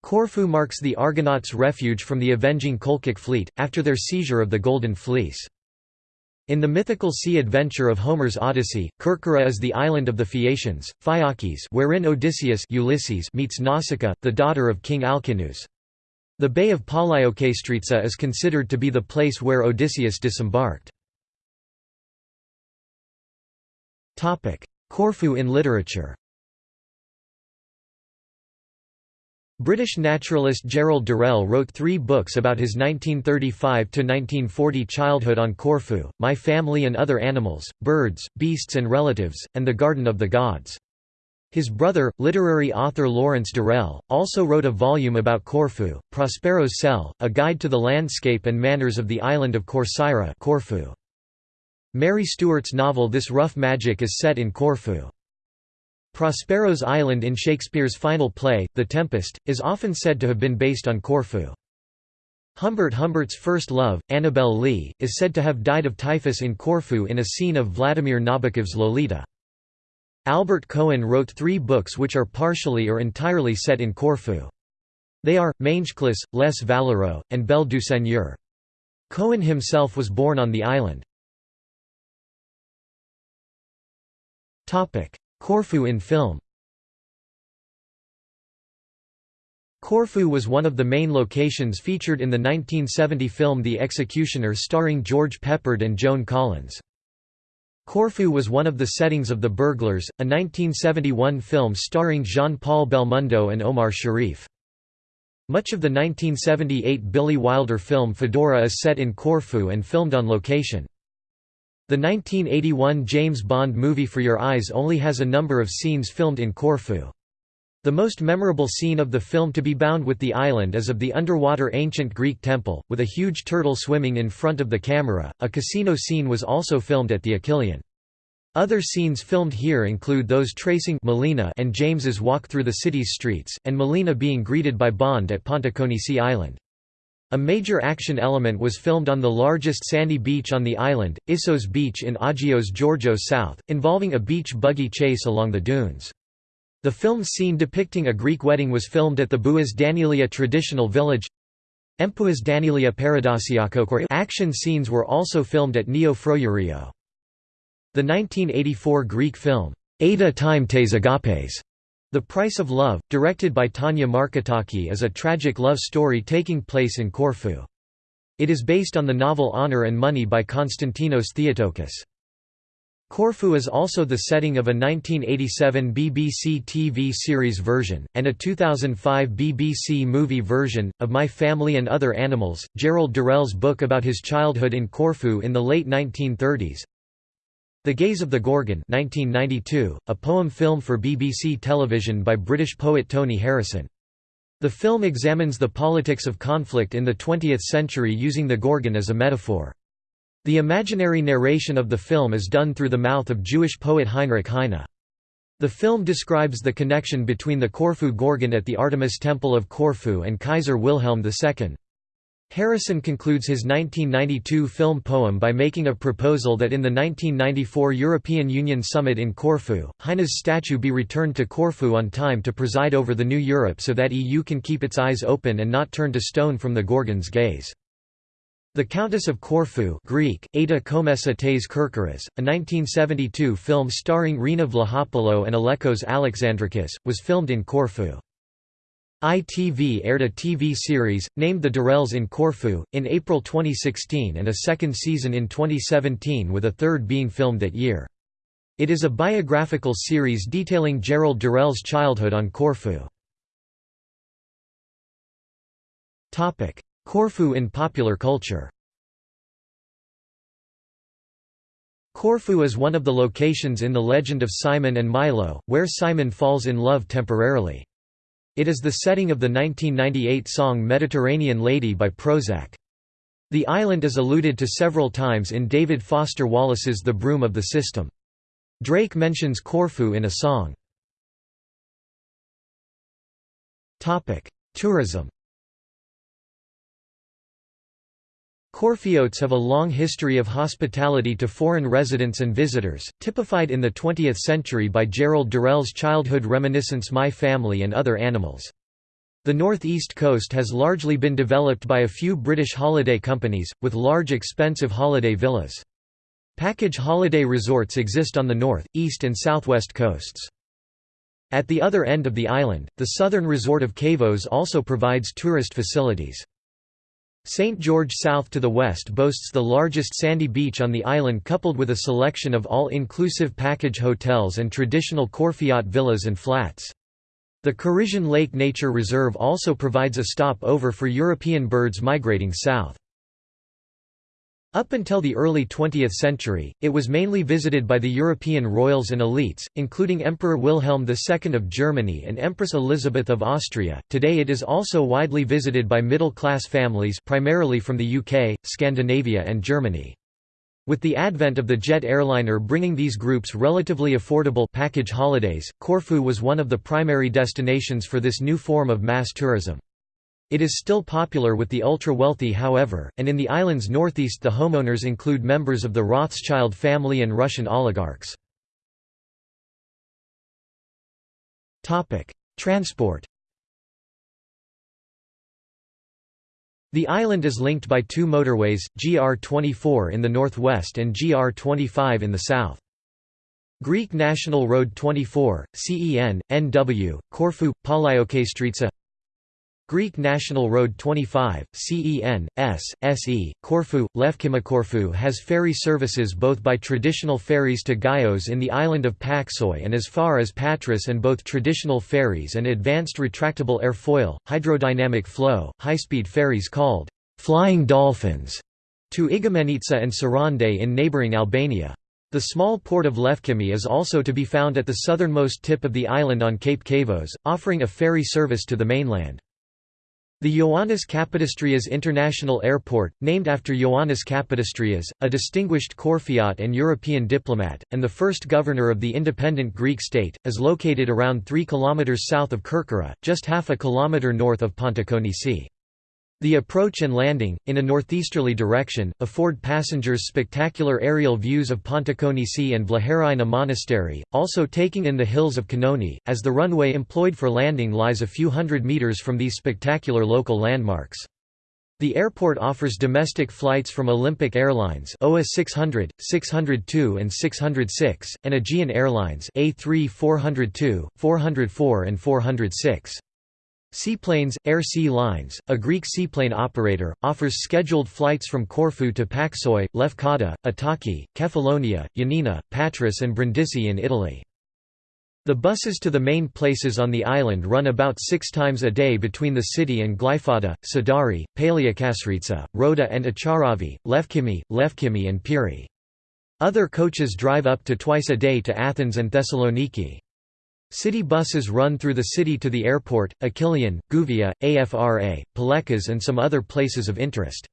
A: Corfu marks the Argonauts' refuge from the avenging Colchic fleet, after their seizure of the Golden Fleece. In the mythical sea adventure of Homer's Odyssey, Kerkyra is the island of the Phaeacians, Phaeaces wherein Odysseus Ulysses meets Nausicaa, the daughter of King Alcinous. The Bay of Palaiokastritsa is considered to be the place where Odysseus disembarked. Corfu in literature British naturalist Gerald Durrell wrote three books about his 1935–1940 childhood on Corfu, My Family and Other Animals, Birds, Beasts and Relatives, and The Garden of the Gods. His brother, literary author Lawrence Durrell, also wrote a volume about Corfu, Prospero's Cell, a guide to the landscape and manners of the island of Corcyra Corfu. Mary Stewart's novel This Rough Magic is set in Corfu. Prospero's Island in Shakespeare's final play, The Tempest, is often said to have been based on Corfu. Humbert Humbert's first love, Annabel Lee, is said to have died of typhus in Corfu in a scene of Vladimir Nabokov's Lolita. Albert Cohen wrote three books which are partially or entirely set in Corfu. They are, Mangeclous, Les Valeureux, and Belle du Seigneur. Cohen himself was born on the island. Corfu in film Corfu was one of the main locations featured in the 1970 film The Executioner starring George Peppard and Joan Collins. Corfu was one of the settings of The Burglars, a 1971 film starring Jean-Paul Belmondo and Omar Sharif. Much of the 1978 Billy Wilder film Fedora is set in Corfu and filmed on location. The 1981 James Bond movie For Your Eyes only has a number of scenes filmed in Corfu. The most memorable scene of the film to be bound with the island is of the underwater ancient Greek temple, with a huge turtle swimming in front of the camera. A casino scene was also filmed at the Achilleion. Other scenes filmed here include those tracing Melina and James's walk through the city's streets, and Melina being greeted by Bond at Pontikonisi Island. A major action element was filmed on the largest sandy beach on the island, Issos Beach in Agios Georgios South, involving a beach buggy chase along the dunes. The film scene depicting a Greek wedding was filmed at the Bouas Danilia traditional village. Empouas Danilia Paradisiakokor action scenes were also filmed at Neo Frourio. The 1984 Greek film, Ada Time Tes Agapes, the Price of Love, directed by Tanya Marketaki is a tragic love story taking place in Corfu. It is based on the novel Honor and Money by Konstantinos Theotokis. Corfu is also the setting of a 1987 BBC TV series version, and a 2005 BBC movie version, of My Family and Other Animals, Gerald Durrell's book about his childhood in Corfu in the late 1930s, the Gaze of the Gorgon 1992, a poem film for BBC television by British poet Tony Harrison. The film examines the politics of conflict in the 20th century using the Gorgon as a metaphor. The imaginary narration of the film is done through the mouth of Jewish poet Heinrich Heine. The film describes the connection between the Corfu Gorgon at the Artemis Temple of Corfu and Kaiser Wilhelm II. Harrison concludes his 1992 film poem by making a proposal that in the 1994 European Union summit in Corfu, Heine's statue be returned to Corfu on time to preside over the new Europe so that EU can keep its eyes open and not turn to stone from the Gorgon's gaze. The Countess of Corfu Greek, Ada Komessa tes Kerkyras, a 1972 film starring Rina Vlahopoulou and Alekos Alexandrakis, was filmed in Corfu. ITV aired a TV series, named The Durrells in Corfu, in April 2016 and a second season in 2017 with a third being filmed that year. It is a biographical series detailing Gerald Durrell's childhood on Corfu. Corfu in popular culture Corfu is one of the locations in the legend of Simon and Milo, where Simon falls in love temporarily. It is the setting of the 1998 song Mediterranean Lady by Prozac. The island is alluded to several times in David Foster Wallace's The Broom of the System. Drake mentions Corfu in a song. Tourism Corfiotes have a long history of hospitality to foreign residents and visitors, typified in the 20th century by Gerald Durrell's childhood reminiscence My Family and Other Animals. The northeast coast has largely been developed by a few British holiday companies, with large expensive holiday villas. Package holiday resorts exist on the north, east and southwest coasts. At the other end of the island, the southern resort of Cavos also provides tourist facilities. St. George south to the west boasts the largest sandy beach on the island coupled with a selection of all-inclusive package hotels and traditional Corfiot villas and flats. The Corrigón Lake Nature Reserve also provides a stop-over for European birds migrating south. Up until the early 20th century, it was mainly visited by the European royals and elites, including Emperor Wilhelm II of Germany and Empress Elizabeth of Austria. Today it is also widely visited by middle-class families primarily from the UK, Scandinavia and Germany. With the advent of the jet airliner bringing these groups relatively affordable package holidays, Corfu was one of the primary destinations for this new form of mass tourism. It is still popular with the ultra-wealthy however, and in the island's northeast the homeowners include members of the Rothschild family and Russian oligarchs. Transport The island is linked by two motorways, GR24 in the northwest and GR25 in the south. Greek National Road 24, CEN, NW, Corfu, Palaiokastritsa Greek National Road 25, CEN, S, SE, Corfu, Lefkima has ferry services both by traditional ferries to Gaios in the island of Paxoi and as far as Patras and both traditional ferries and advanced retractable airfoil, hydrodynamic flow, high-speed ferries called «flying dolphins» to Igoumenitsa and Sarande in neighbouring Albania. The small port of Lefkimi is also to be found at the southernmost tip of the island on Cape Cavos, offering a ferry service to the mainland. The Ioannis Kapodistrias International Airport, named after Ioannis Kapodistrias, a distinguished Corfiot and European diplomat, and the first governor of the independent Greek state, is located around 3 km south of Kerkyra, just half a kilometre north of Pontikonisi. The approach and landing, in a northeasterly direction, afford passengers spectacular aerial views of Pontikonisi and Vlacherna Monastery, also taking in the hills of Kanoni, as the runway employed for landing lies a few hundred meters from these spectacular local landmarks. The airport offers domestic flights from Olympic Airlines OA 600, 602 and 606, and Aegean Airlines A3 402, 404 and 406. Seaplanes, Air Sea Lines, a Greek seaplane operator, offers scheduled flights from Corfu to Paxoi, Lefkada, Attaki, Kefalonia, Yanina, Patras and Brindisi in Italy. The buses to the main places on the island run about six times a day between the city and Glyfada, Sidari, Palaiokastritsa, Rhoda and Acharavi, Lefkimi, Lefkimi and Piri. Other coaches drive up to twice a day to Athens and Thessaloniki. City buses run through the city to the airport, Achilleon, Gouvia, Afra, Pelekas and some other places of interest.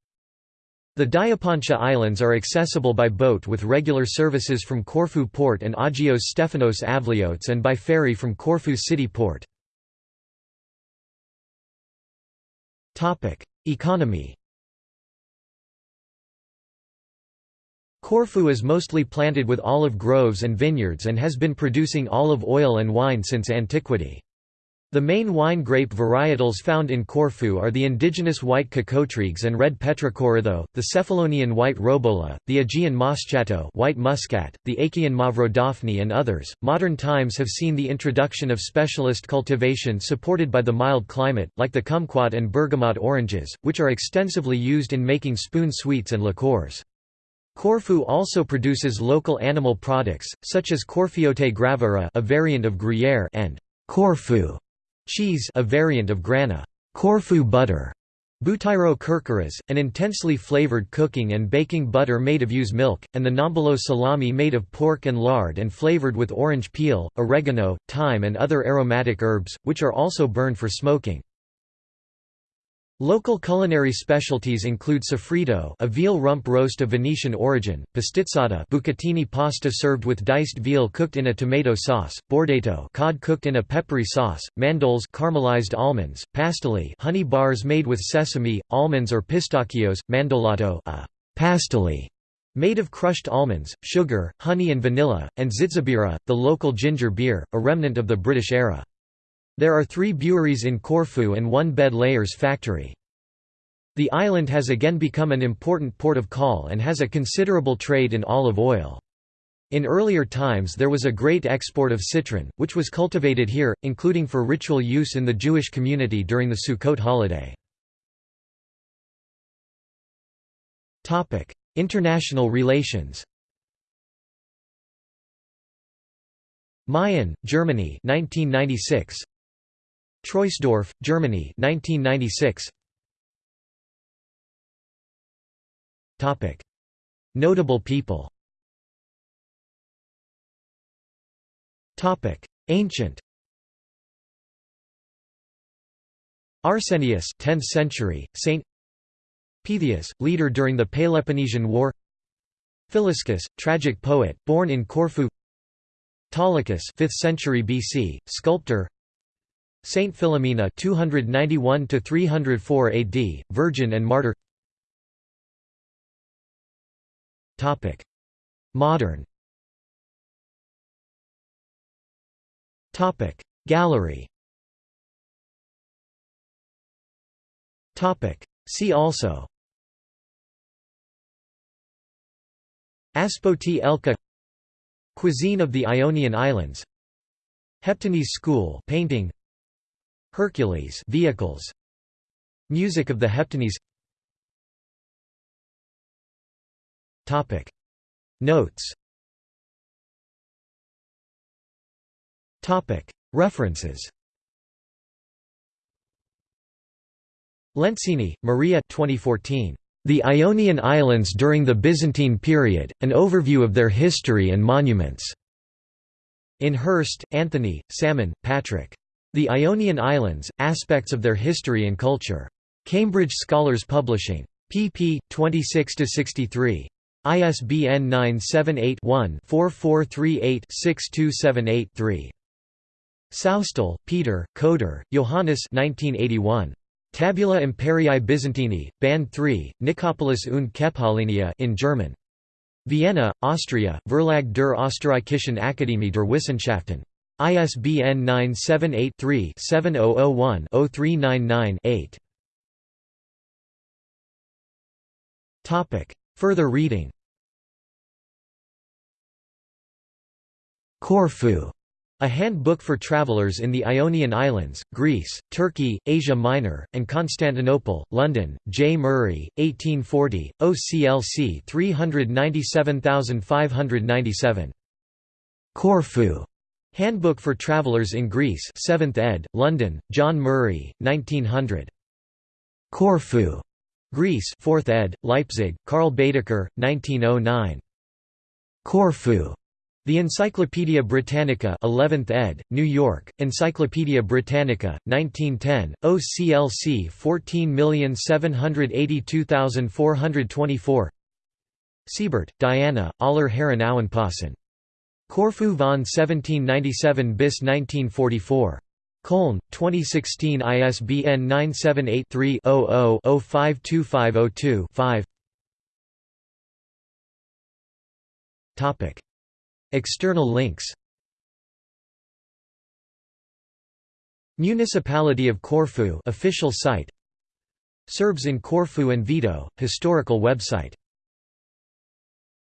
A: The Diapontia Islands are accessible by boat with regular services from Corfu Port and Agios Stefanos Avliotes and by ferry from Corfu City Port. Economy Corfu is mostly planted with olive groves and vineyards and has been producing olive oil and wine since antiquity. The main wine grape varietals found in Corfu are the indigenous white Cocotryges and red Petrocoritho, the Cephalonian white Robola, the Aegean Moschato white muscat, the Achaean Mavrodaphne and others. Modern times have seen the introduction of specialist cultivation supported by the mild climate, like the kumquat and bergamot oranges, which are extensively used in making spoon sweets and liqueurs. Corfu also produces local animal products, such as Corfiote graviera a variant of Gruyère and Corfu cheese a variant of Grana Corfu butter, Butyro kurkuras, an intensely flavored cooking and baking butter made of ewe's milk, and the nombolo salami made of pork and lard and flavored with orange peel, oregano, thyme and other aromatic herbs, which are also burned for smoking. Local culinary specialties include soffritto a veal rump roast of Venetian origin, pastizzata bucatini pasta served with diced veal cooked in a tomato sauce, bordato cod cooked in a peppery sauce, mandoles caramelized almonds, pastilli honey bars made with sesame, almonds or pistachios, mandolato a pastilli made of crushed almonds, sugar, honey and vanilla, and zitzibira, the local ginger beer, a remnant of the British era. There are three breweries in Corfu and one bed layers factory. The island has again become an important port of call and has a considerable trade in olive oil. In earlier times there was a great export of citron, which was cultivated here, including for ritual use in the Jewish community during the Sukkot holiday. International relations Mayen, Germany 1996 Troisdorf, Germany 1996. Topic: Notable people. Topic: Ancient. Arsenius 10th century, Saint Pythias, leader during the Peloponnesian War Philiscus, tragic poet, born in Corfu Autolycus 5th century BC, sculptor Saint Philomena 291 to 304 AD, virgin and martyr. Topic: Modern. Topic: Gallery. Topic: See also. Aspoti Elka Cuisine of the Ionian Islands Heptanese School painting Hercules vehicles Music of the Heptanese Topic Notes Topic References Lencini, Maria 2014. The Ionian Islands during the Byzantine period, an overview of their history and monuments. In Hurst, Anthony, Salmon, Patrick. The Ionian Islands, Aspects of Their History and Culture. Cambridge Scholars Publishing. pp. 26–63. ISBN 978-1-4438-6278-3. Soustal, Peter, Koder, Johannes 1981. Tabula Imperii Byzantini, Band 3, Nicopolis und Kephalinia in German. Vienna, Austria, Verlag der Österreichischen Akademie der Wissenschaften. ISBN 978-3-7001-0399-8. Further reading Corfu a handbook for travelers in the Ionian Islands, Greece, Turkey, Asia Minor, and Constantinople, London, J. Murray, 1840, OCLC 397597. Corfu. Handbook for Travelers in Greece 7th ed., London, John Murray, 1900. Corfu. Greece 4th ed., Leipzig, Karl Baedeker, 1909. Corfu. The Encyclopædia Britannica 11th ed., New York, Encyclopædia Britannica, 1910, OCLC 14782424 Siebert, Diana, Aller Herrenauenpassen. Corfu von 1797 bis 1944. Köln, 2016 ISBN 978-3-00-052502-5 External links. Municipality of Corfu official site. Serbs in Corfu and Vido, historical website